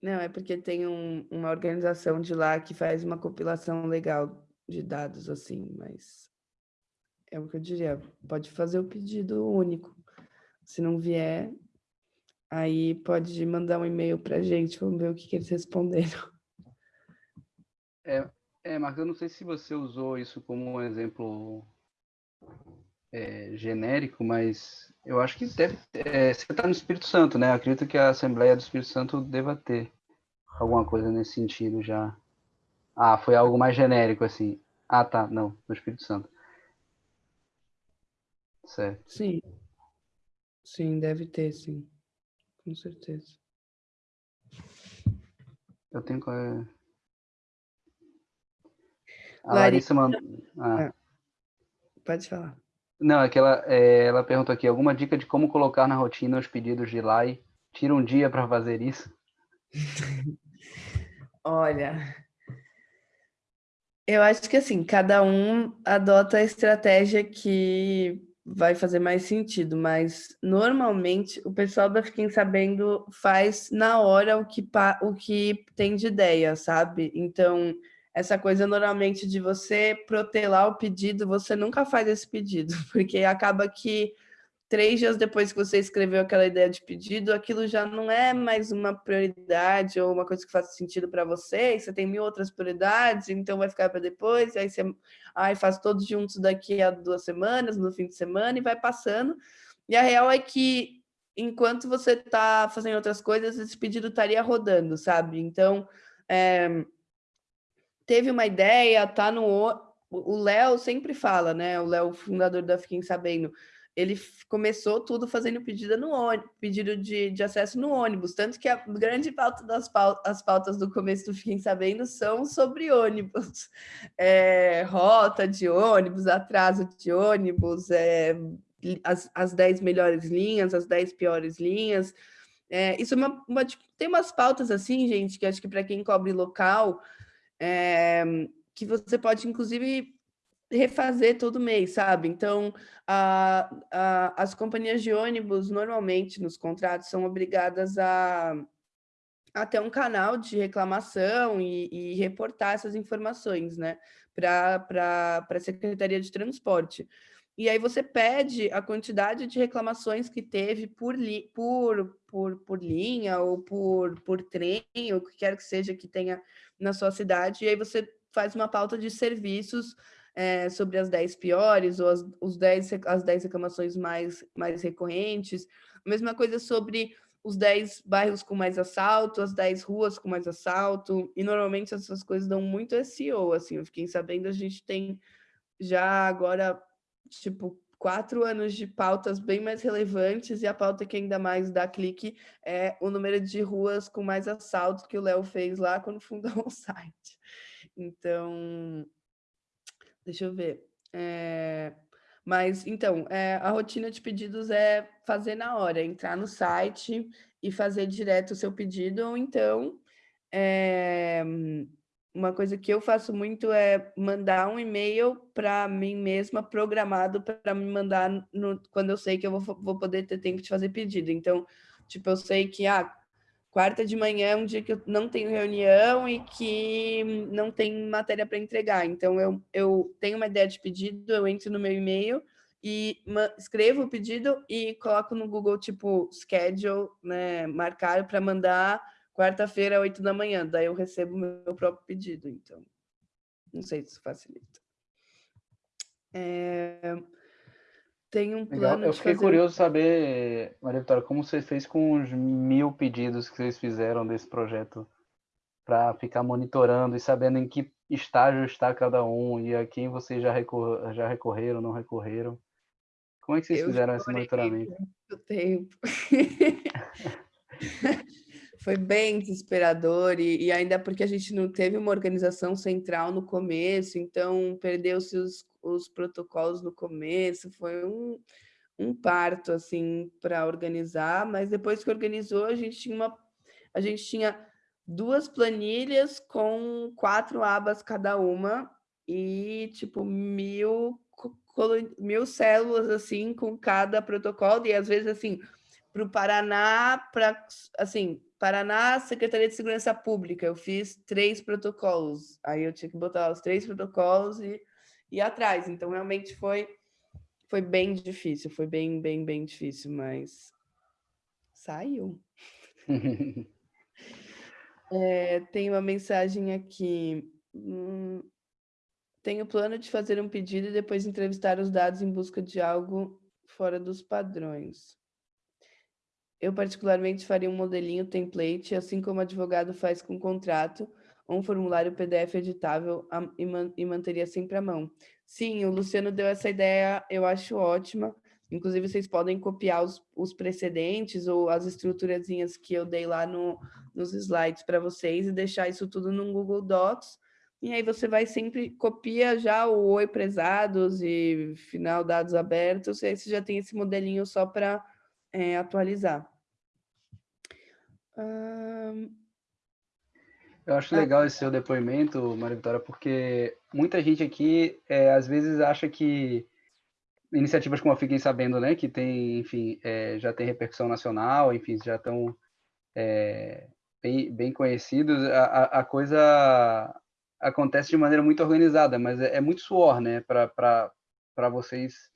não, é porque tem um, uma organização de lá que faz uma compilação legal de dados, assim, mas é o que eu diria, pode fazer o pedido único. Se não vier, aí pode mandar um e-mail para a gente, vamos ver o que, que eles responderam. É, é, Marcos, eu não sei se você usou isso como um exemplo é, genérico, mas eu acho que deve. É, você está no Espírito Santo, né? Eu acredito que a Assembleia do Espírito Santo deva ter alguma coisa nesse sentido já. Ah, foi algo mais genérico, assim. Ah, tá, não, no Espírito Santo. Certo. Sim. Sim, deve ter, sim. Com certeza. Eu tenho. A Larissa, Larissa mandou. Ah. É. Pode falar. Não, é que ela, é, ela perguntou aqui, alguma dica de como colocar na rotina os pedidos de LAI? Tira um dia para fazer isso? Olha, eu acho que assim, cada um adota a estratégia que vai fazer mais sentido, mas normalmente o pessoal da Fiquem Sabendo faz na hora o que, o que tem de ideia, sabe? Então, essa coisa normalmente de você protelar o pedido, você nunca faz esse pedido, porque acaba que três dias depois que você escreveu aquela ideia de pedido, aquilo já não é mais uma prioridade ou uma coisa que faz sentido para você, você tem mil outras prioridades, então vai ficar para depois, aí você ai, faz todos juntos daqui a duas semanas, no fim de semana, e vai passando. E a real é que, enquanto você está fazendo outras coisas, esse pedido estaria rodando, sabe? Então, é, teve uma ideia, tá no. O Léo sempre fala, né? O Léo, fundador da Fiquem Sabendo, ele começou tudo fazendo pedido no ônibus, pedido de, de acesso no ônibus, tanto que a grande pauta das pautas, as pautas do começo do Fiquem Sabendo são sobre ônibus, é, rota de ônibus, atraso de ônibus, é, as, as 10 melhores linhas, as 10 piores linhas, é, isso é uma, uma, tem umas pautas assim, gente, que acho que para quem cobre local, é, que você pode, inclusive, refazer todo mês, sabe? Então, a, a, as companhias de ônibus, normalmente, nos contratos, são obrigadas a, ter um canal de reclamação e, e reportar essas informações, né? Para a Secretaria de Transporte. E aí você pede a quantidade de reclamações que teve por, li, por, por, por linha ou por, por trem, ou o que quer que seja que tenha na sua cidade, e aí você faz uma pauta de serviços é, sobre as 10 piores ou as, os 10, as 10 reclamações mais, mais recorrentes. A mesma coisa sobre os 10 bairros com mais assalto, as 10 ruas com mais assalto, e normalmente essas coisas dão muito SEO, assim, eu fiquei sabendo, a gente tem já agora, tipo, quatro anos de pautas bem mais relevantes e a pauta que ainda mais dá clique é o número de ruas com mais assalto que o Léo fez lá quando fundou o site. Então, deixa eu ver. É, mas, então, é, a rotina de pedidos é fazer na hora, entrar no site e fazer direto o seu pedido, ou então é, uma coisa que eu faço muito é mandar um e-mail para mim mesma programado para me mandar no, quando eu sei que eu vou, vou poder ter tempo de fazer pedido. Então, tipo, eu sei que ah, quarta de manhã é um dia que eu não tenho reunião e que não tem matéria para entregar. Então, eu, eu tenho uma ideia de pedido, eu entro no meu e-mail e escrevo o pedido e coloco no Google, tipo, schedule, né, marcar para mandar quarta-feira, oito da manhã, daí eu recebo meu próprio pedido, então não sei se isso facilita. É... Tem um plano Legal. Eu fiquei fazer... curioso saber, Maria Vitória, como você fez com os mil pedidos que vocês fizeram desse projeto para ficar monitorando e sabendo em que estágio está cada um e a quem vocês já, recor já recorreram, não recorreram. Como é que vocês eu fizeram esse monitoramento? Muito tempo. Foi bem desesperador, e, e, ainda porque a gente não teve uma organização central no começo, então perdeu-se os, os protocolos no começo, foi um, um parto assim para organizar, mas depois que organizou, a gente tinha uma a gente tinha duas planilhas com quatro abas cada uma e tipo mil mil células assim com cada protocolo e às vezes assim para o Paraná para assim Paraná, Secretaria de Segurança Pública, eu fiz três protocolos. Aí eu tinha que botar os três protocolos e ir atrás. Então, realmente foi, foi bem difícil, foi bem, bem, bem difícil, mas saiu. é, tem uma mensagem aqui. Hum, tenho plano de fazer um pedido e depois entrevistar os dados em busca de algo fora dos padrões. Eu, particularmente, faria um modelinho template, assim como o advogado faz com contrato, ou um formulário PDF editável e, man e manteria sempre à mão. Sim, o Luciano deu essa ideia, eu acho ótima. Inclusive, vocês podem copiar os, os precedentes ou as estruturazinhas que eu dei lá no, nos slides para vocês e deixar isso tudo no Google Docs. E aí você vai sempre, copia já o Oi Prezados e final dados abertos, e aí você já tem esse modelinho só para é, atualizar. Eu acho ah. legal esse seu depoimento, Maria Vitória, porque muita gente aqui é, às vezes acha que iniciativas como a Fiquem Sabendo, né, que tem, enfim, é, já tem repercussão nacional, enfim, já estão é, bem, bem conhecidos, a, a, coisa acontece de maneira muito organizada, mas é, é muito suor, né, para vocês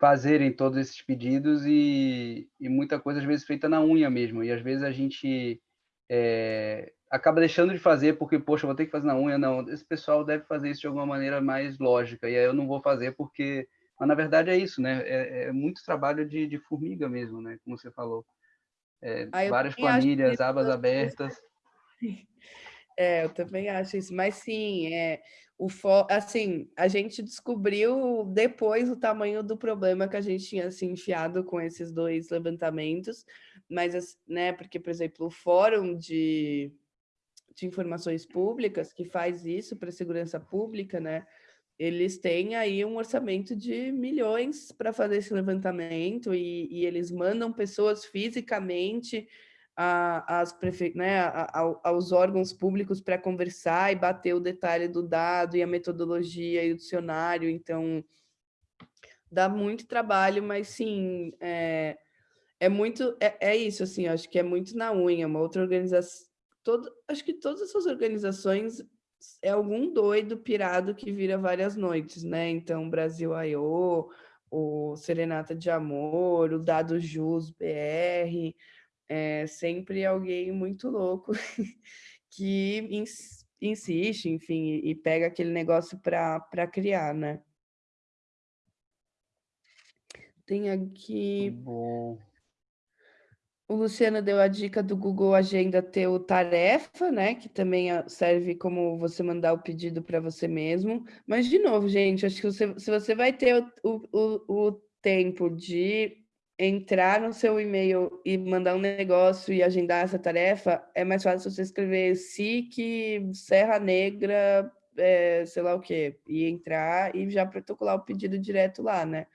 fazerem todos esses pedidos e, e, muita coisa às vezes feita na unha mesmo. E às vezes a gente é, acaba deixando de fazer porque, poxa, vou ter que fazer na unha. Não, esse pessoal deve fazer isso de alguma maneira mais lógica. E aí eu não vou fazer porque... Mas na verdade é isso, né? É, é muito trabalho de, de, formiga mesmo, né? Como você falou. É, várias planilhas, abas abertas. É, eu também acho isso. Mas sim, é, o fo... assim, a gente descobriu depois o tamanho do problema que a gente tinha se enfiado com esses dois levantamentos, mas, né, porque, por exemplo, o Fórum de, de Informações Públicas, que faz isso para segurança pública, né, eles têm aí um orçamento de milhões para fazer esse levantamento e, e eles mandam pessoas fisicamente a, as prefe... né, a, aos órgãos públicos para conversar e bater o detalhe do dado e a metodologia e o dicionário, então dá muito trabalho, mas sim, é, é muito, é, é isso, assim, acho que é muito na unha, uma outra organização, todo, acho que todas essas organizações é algum doido pirado que vira várias noites, né, então Brasil I.O., o Serenata de Amor, o Dado Jus BR, é sempre alguém muito louco que ins insiste, enfim, e pega aquele negócio para criar, né? Tem aqui... Bom. O Luciano deu a dica do Google Agenda ter o tarefa, né? Que também serve como você mandar o pedido para você mesmo. Mas, de novo, gente, acho que você, se você vai ter o, o, o tempo de entrar no seu e-mail e mandar um negócio e agendar essa tarefa, é mais fácil você escrever SIC, Serra Negra, é, sei lá o quê, e entrar e já protocolar o pedido direto lá, né?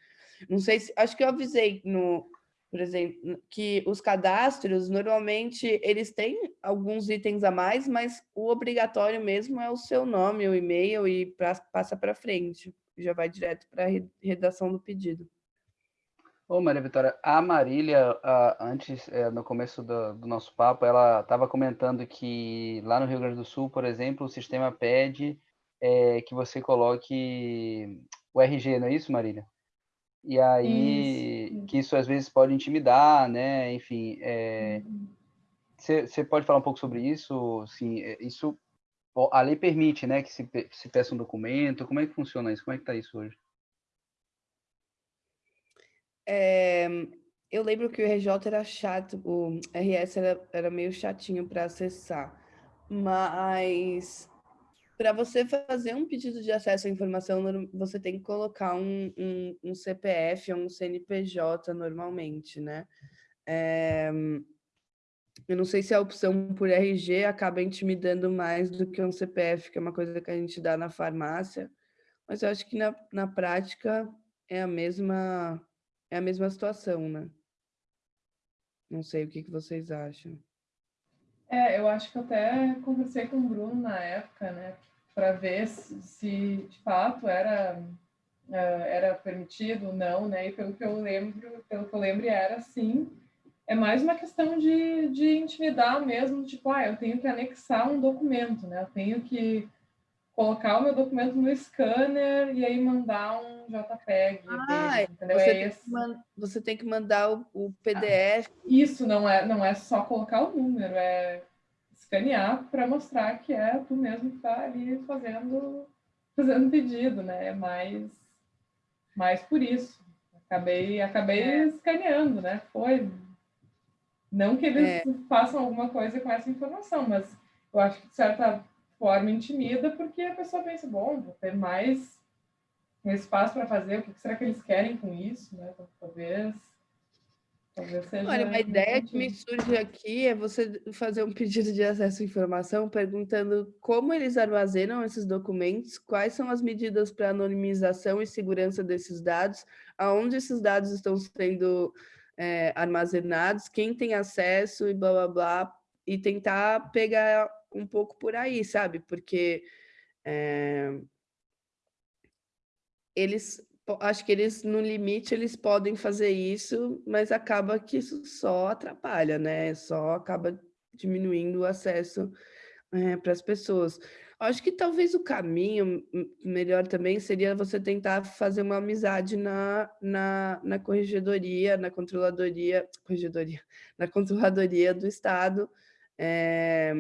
Não sei se... Acho que eu avisei no, por exemplo, que os cadastros, normalmente, eles têm alguns itens a mais, mas o obrigatório mesmo é o seu nome, o e-mail e pra, passa para frente. Já vai direto para a redação do pedido. Ô, Maria Vitória, a Marília, antes, é, no começo do, do nosso papo, ela estava comentando que lá no Rio Grande do Sul, por exemplo, o sistema pede é, que você coloque o RG, não é isso, Marília? E aí, isso. que isso às vezes pode intimidar, né? Enfim, você é... uhum. pode falar um pouco sobre isso? Sim, é, isso a lei permite, né, que se, se peça um documento. Como é que funciona isso? Como é que está isso hoje? É, eu lembro que o RJ era chato, o RS era, era meio chatinho para acessar, mas para você fazer um pedido de acesso à informação, você tem que colocar um, um, um CPF ou um CNPJ normalmente, né? É, eu não sei se a opção por RG acaba intimidando mais do que um CPF, que é uma coisa que a gente dá na farmácia, mas eu acho que na, na prática é a mesma é a mesma situação, né? Não sei o que, que vocês acham. É, eu acho que até conversei com o Bruno na época, né, para ver se, se, de fato era uh, era permitido ou não, né? E pelo que eu lembro, pelo que eu lembro era sim. É mais uma questão de, de intimidar mesmo, tipo, ah, eu tenho que anexar um documento, né? Eu tenho que colocar o meu documento no scanner e aí mandar um JPEG. Ah, entendeu? Você, é tem que, você, tem que mandar o, o PDF. Ah, isso não é, não é só colocar o número, é escanear para mostrar que é tu mesmo que está ali fazendo fazendo pedido, né? É mais, mais por isso. Acabei, acabei é. escaneando, né? Foi. Não que eles é. façam alguma coisa com essa informação, mas eu acho que de certa forma intimida, porque a pessoa pensa, bom, vou ter mais um espaço para fazer, o que será que eles querem com isso, né? Talvez, talvez seja... Olha, uma ideia que me surge aqui é você fazer um pedido de acesso à informação perguntando como eles armazenam esses documentos, quais são as medidas para anonimização e segurança desses dados, aonde esses dados estão sendo é, armazenados, quem tem acesso e blá, blá, blá, e tentar pegar um pouco por aí, sabe? Porque é, eles, acho que eles, no limite, eles podem fazer isso, mas acaba que isso só atrapalha, né? Só acaba diminuindo o acesso é, para as pessoas. Acho que talvez o caminho melhor também seria você tentar fazer uma amizade na, na, na corregedoria, na controladoria, corregedoria, na controladoria do Estado, é,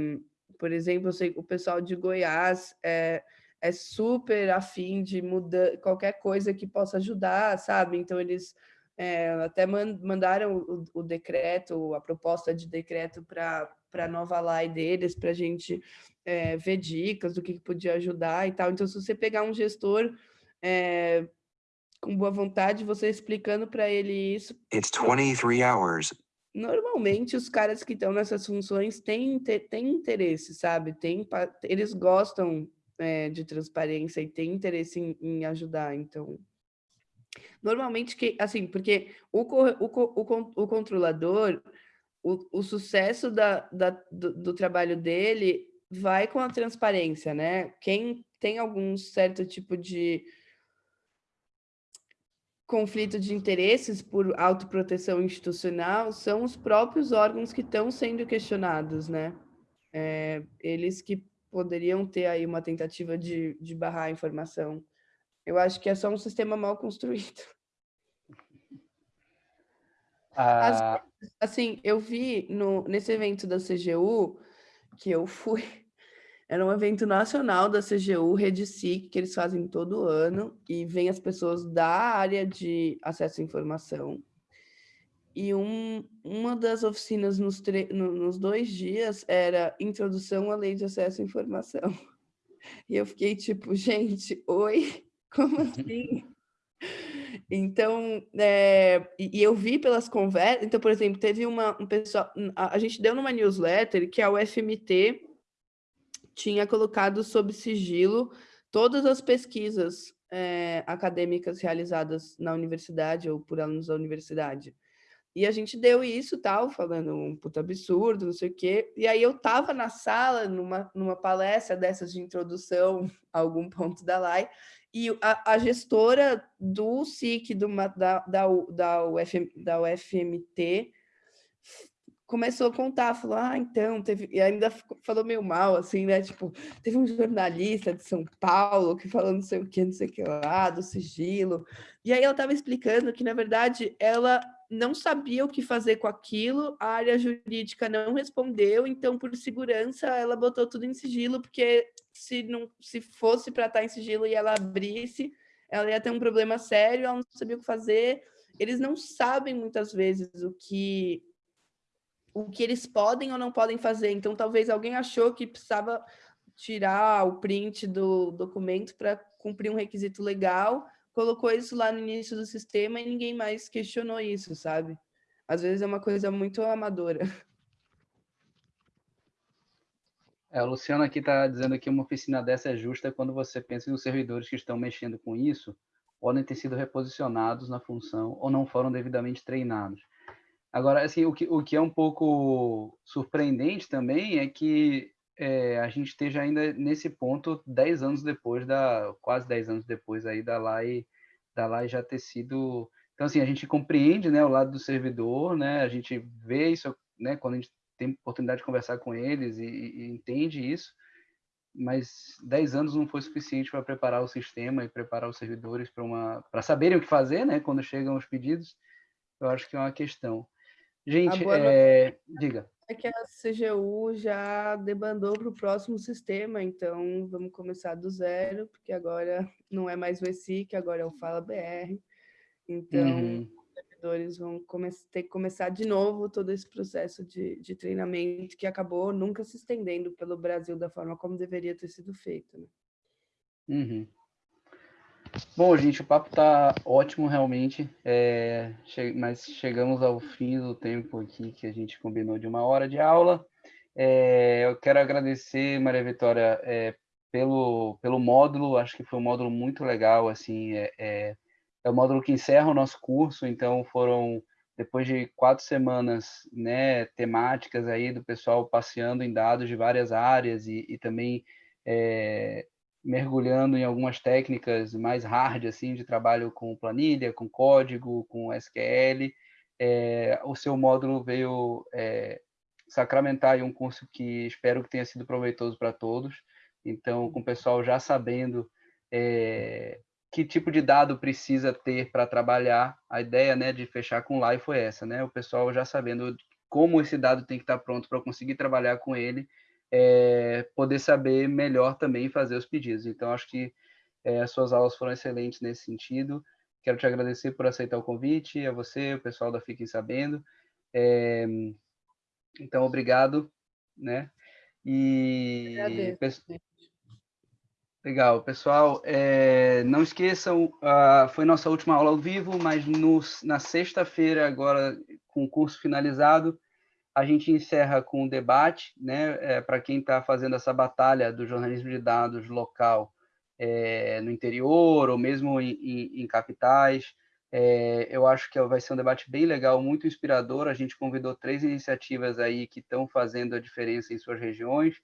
por exemplo, eu sei o pessoal de Goiás é, é super afim de mudar qualquer coisa que possa ajudar, sabe? Então, eles é, até mandaram o, o, decreto, a proposta de decreto para a nova lei deles, para a gente é, ver dicas do que, que podia ajudar e tal. Então, se você pegar um gestor é, com boa vontade, você explicando para ele isso. It's 23 hours normalmente os caras que estão nessas funções têm, têm interesse, sabe? Tem, eles gostam é, de transparência e têm interesse em, em, ajudar, então... Normalmente, que, assim, porque o, o, o, o controlador, o, o sucesso da, da do, do trabalho dele vai com a transparência, né? Quem tem algum certo tipo de conflito de interesses por autoproteção institucional são os próprios órgãos que estão sendo questionados, né? É, eles que poderiam ter aí uma tentativa de, de barrar a informação. Eu acho que é só um sistema mal construído. Ah... As, assim, eu vi no, nesse evento da CGU, que eu fui, era um evento nacional da CGU, Rede SIC, que eles fazem todo ano, e vem as pessoas da área de acesso à informação. E um, uma das oficinas nos, no, nos dois dias era Introdução à Lei de Acesso à Informação. E eu fiquei tipo, gente, oi? Como assim? Então, é, e eu vi pelas conversas, então, por exemplo, teve uma, um pessoal, a, a gente deu numa newsletter que é o FMT tinha colocado sob sigilo todas as pesquisas é, acadêmicas realizadas na universidade ou por alunos da universidade. E a gente deu isso, tal, falando um puta absurdo, não sei o quê. E aí eu tava na sala, numa, numa palestra dessas de introdução a algum ponto da LAI, e a, a gestora do SIC do, da, da, da, UFM, da UFMT começou a contar, falou, ah, então, teve, e ainda falou meio mal, assim, né, tipo, teve um jornalista de São Paulo que falou não sei o que, não sei o que lá, do sigilo, e aí ela estava explicando que, na verdade, ela não sabia o que fazer com aquilo, a área jurídica não respondeu, então, por segurança, ela botou tudo em sigilo, porque se, não, se fosse para estar em sigilo e ela abrisse, ela ia ter um problema sério, ela não sabia o que fazer, eles não sabem muitas vezes o que o que eles podem ou não podem fazer. Então, talvez alguém achou que precisava tirar o print do documento para cumprir um requisito legal, colocou isso lá no início do sistema e ninguém mais questionou isso, sabe? Às vezes é uma coisa muito amadora. É, o Luciano aqui está dizendo que uma oficina dessa é justa quando você pensa nos servidores que estão mexendo com isso podem ter sido reposicionados na função ou não foram devidamente treinados. Agora, assim, o que, o que é um pouco surpreendente também é que é, a gente esteja ainda nesse ponto 10 anos depois da, quase 10 anos depois aí da LAI, da LAI já ter sido... Então, assim, a gente compreende, né, o lado do servidor, né, a gente vê isso, né, quando a gente tem oportunidade de conversar com eles e, e entende isso, mas 10 anos não foi suficiente para preparar o sistema e preparar os servidores para uma para saberem o que fazer, né, quando chegam os pedidos. Eu acho que é uma questão. Gente, é... diga. É que a CGU já debandou para o próximo sistema, então vamos começar do zero, porque agora não é mais o ESIC, agora é o Fala BR. Então, uhum. os servidores vão ter que começar de novo todo esse processo de, de treinamento que acabou nunca se estendendo pelo Brasil da forma como deveria ter sido feito. Né? Uhum. Bom, gente, o papo tá ótimo realmente, é, che mas chegamos ao fim do tempo aqui que a gente combinou de uma hora de aula. É, eu quero agradecer, Maria Vitória, é, pelo, pelo módulo, acho que foi um módulo muito legal, assim, é, é, é o módulo que encerra o nosso curso, então foram, depois de quatro semanas, né, temáticas aí do pessoal passeando em dados de várias áreas e, e também é, mergulhando em algumas técnicas mais hard assim de trabalho com planilha, com código, com SQL. É, o seu módulo veio é, sacramentar um curso que espero que tenha sido proveitoso para todos. Então, com o pessoal já sabendo é, que tipo de dado precisa ter para trabalhar, a ideia né, de fechar com live foi essa, né? O pessoal já sabendo como esse dado tem que estar pronto para conseguir trabalhar com ele é, poder saber melhor também fazer os pedidos. Então, acho que é, as suas aulas foram excelentes nesse sentido. Quero te agradecer por aceitar o convite, a você, o pessoal da Fiquem Sabendo. É, então, obrigado, né? E... Legal, pessoal. É, não esqueçam, uh, foi nossa última aula ao vivo, mas no, na sexta-feira, agora com o curso finalizado, a gente encerra com um debate, né, é, para quem está fazendo essa batalha do jornalismo de dados local é, no interior ou mesmo em, em, em capitais. É, eu acho que vai ser um debate bem legal, muito inspirador. A gente convidou três iniciativas aí que estão fazendo a diferença em suas regiões.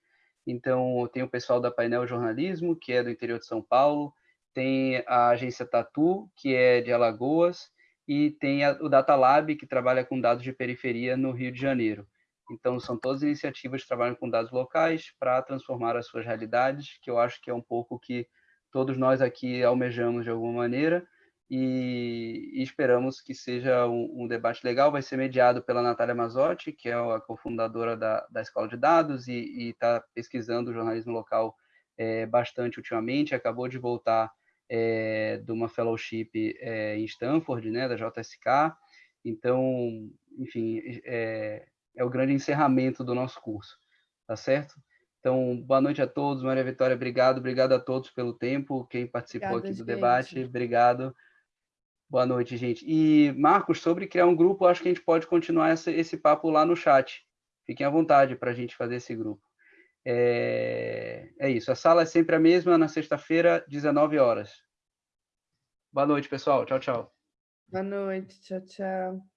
Então, tem o pessoal da Painel Jornalismo, que é do interior de São Paulo, tem a agência Tatu, que é de Alagoas, e tem a, o Data Lab, que trabalha com dados de periferia no Rio de Janeiro. Então, são todas iniciativas que trabalham com dados locais para transformar as suas realidades, que eu acho que é um pouco que todos nós aqui almejamos de alguma maneira, e, e esperamos que seja um, um, debate legal. Vai ser mediado pela Natália Mazotti, que é a cofundadora da, da Escola de Dados e está pesquisando o jornalismo local é, bastante ultimamente, acabou de voltar é, de uma fellowship é, em Stanford, né, da JSK. Então, enfim, é, é o grande encerramento do nosso curso, tá certo? Então, boa noite a todos. Maria Vitória, obrigado. Obrigado a todos pelo tempo. Quem participou Obrigada, aqui do gente. debate, obrigado. Boa noite, gente. E, Marcos, sobre criar um grupo, acho que a gente pode continuar esse, esse papo lá no chat. Fiquem à vontade para a gente fazer esse grupo. É, é isso. A sala é sempre a mesma, na sexta-feira, 19 horas. Boa noite, pessoal. Tchau, tchau. Boa noite. Tchau, tchau.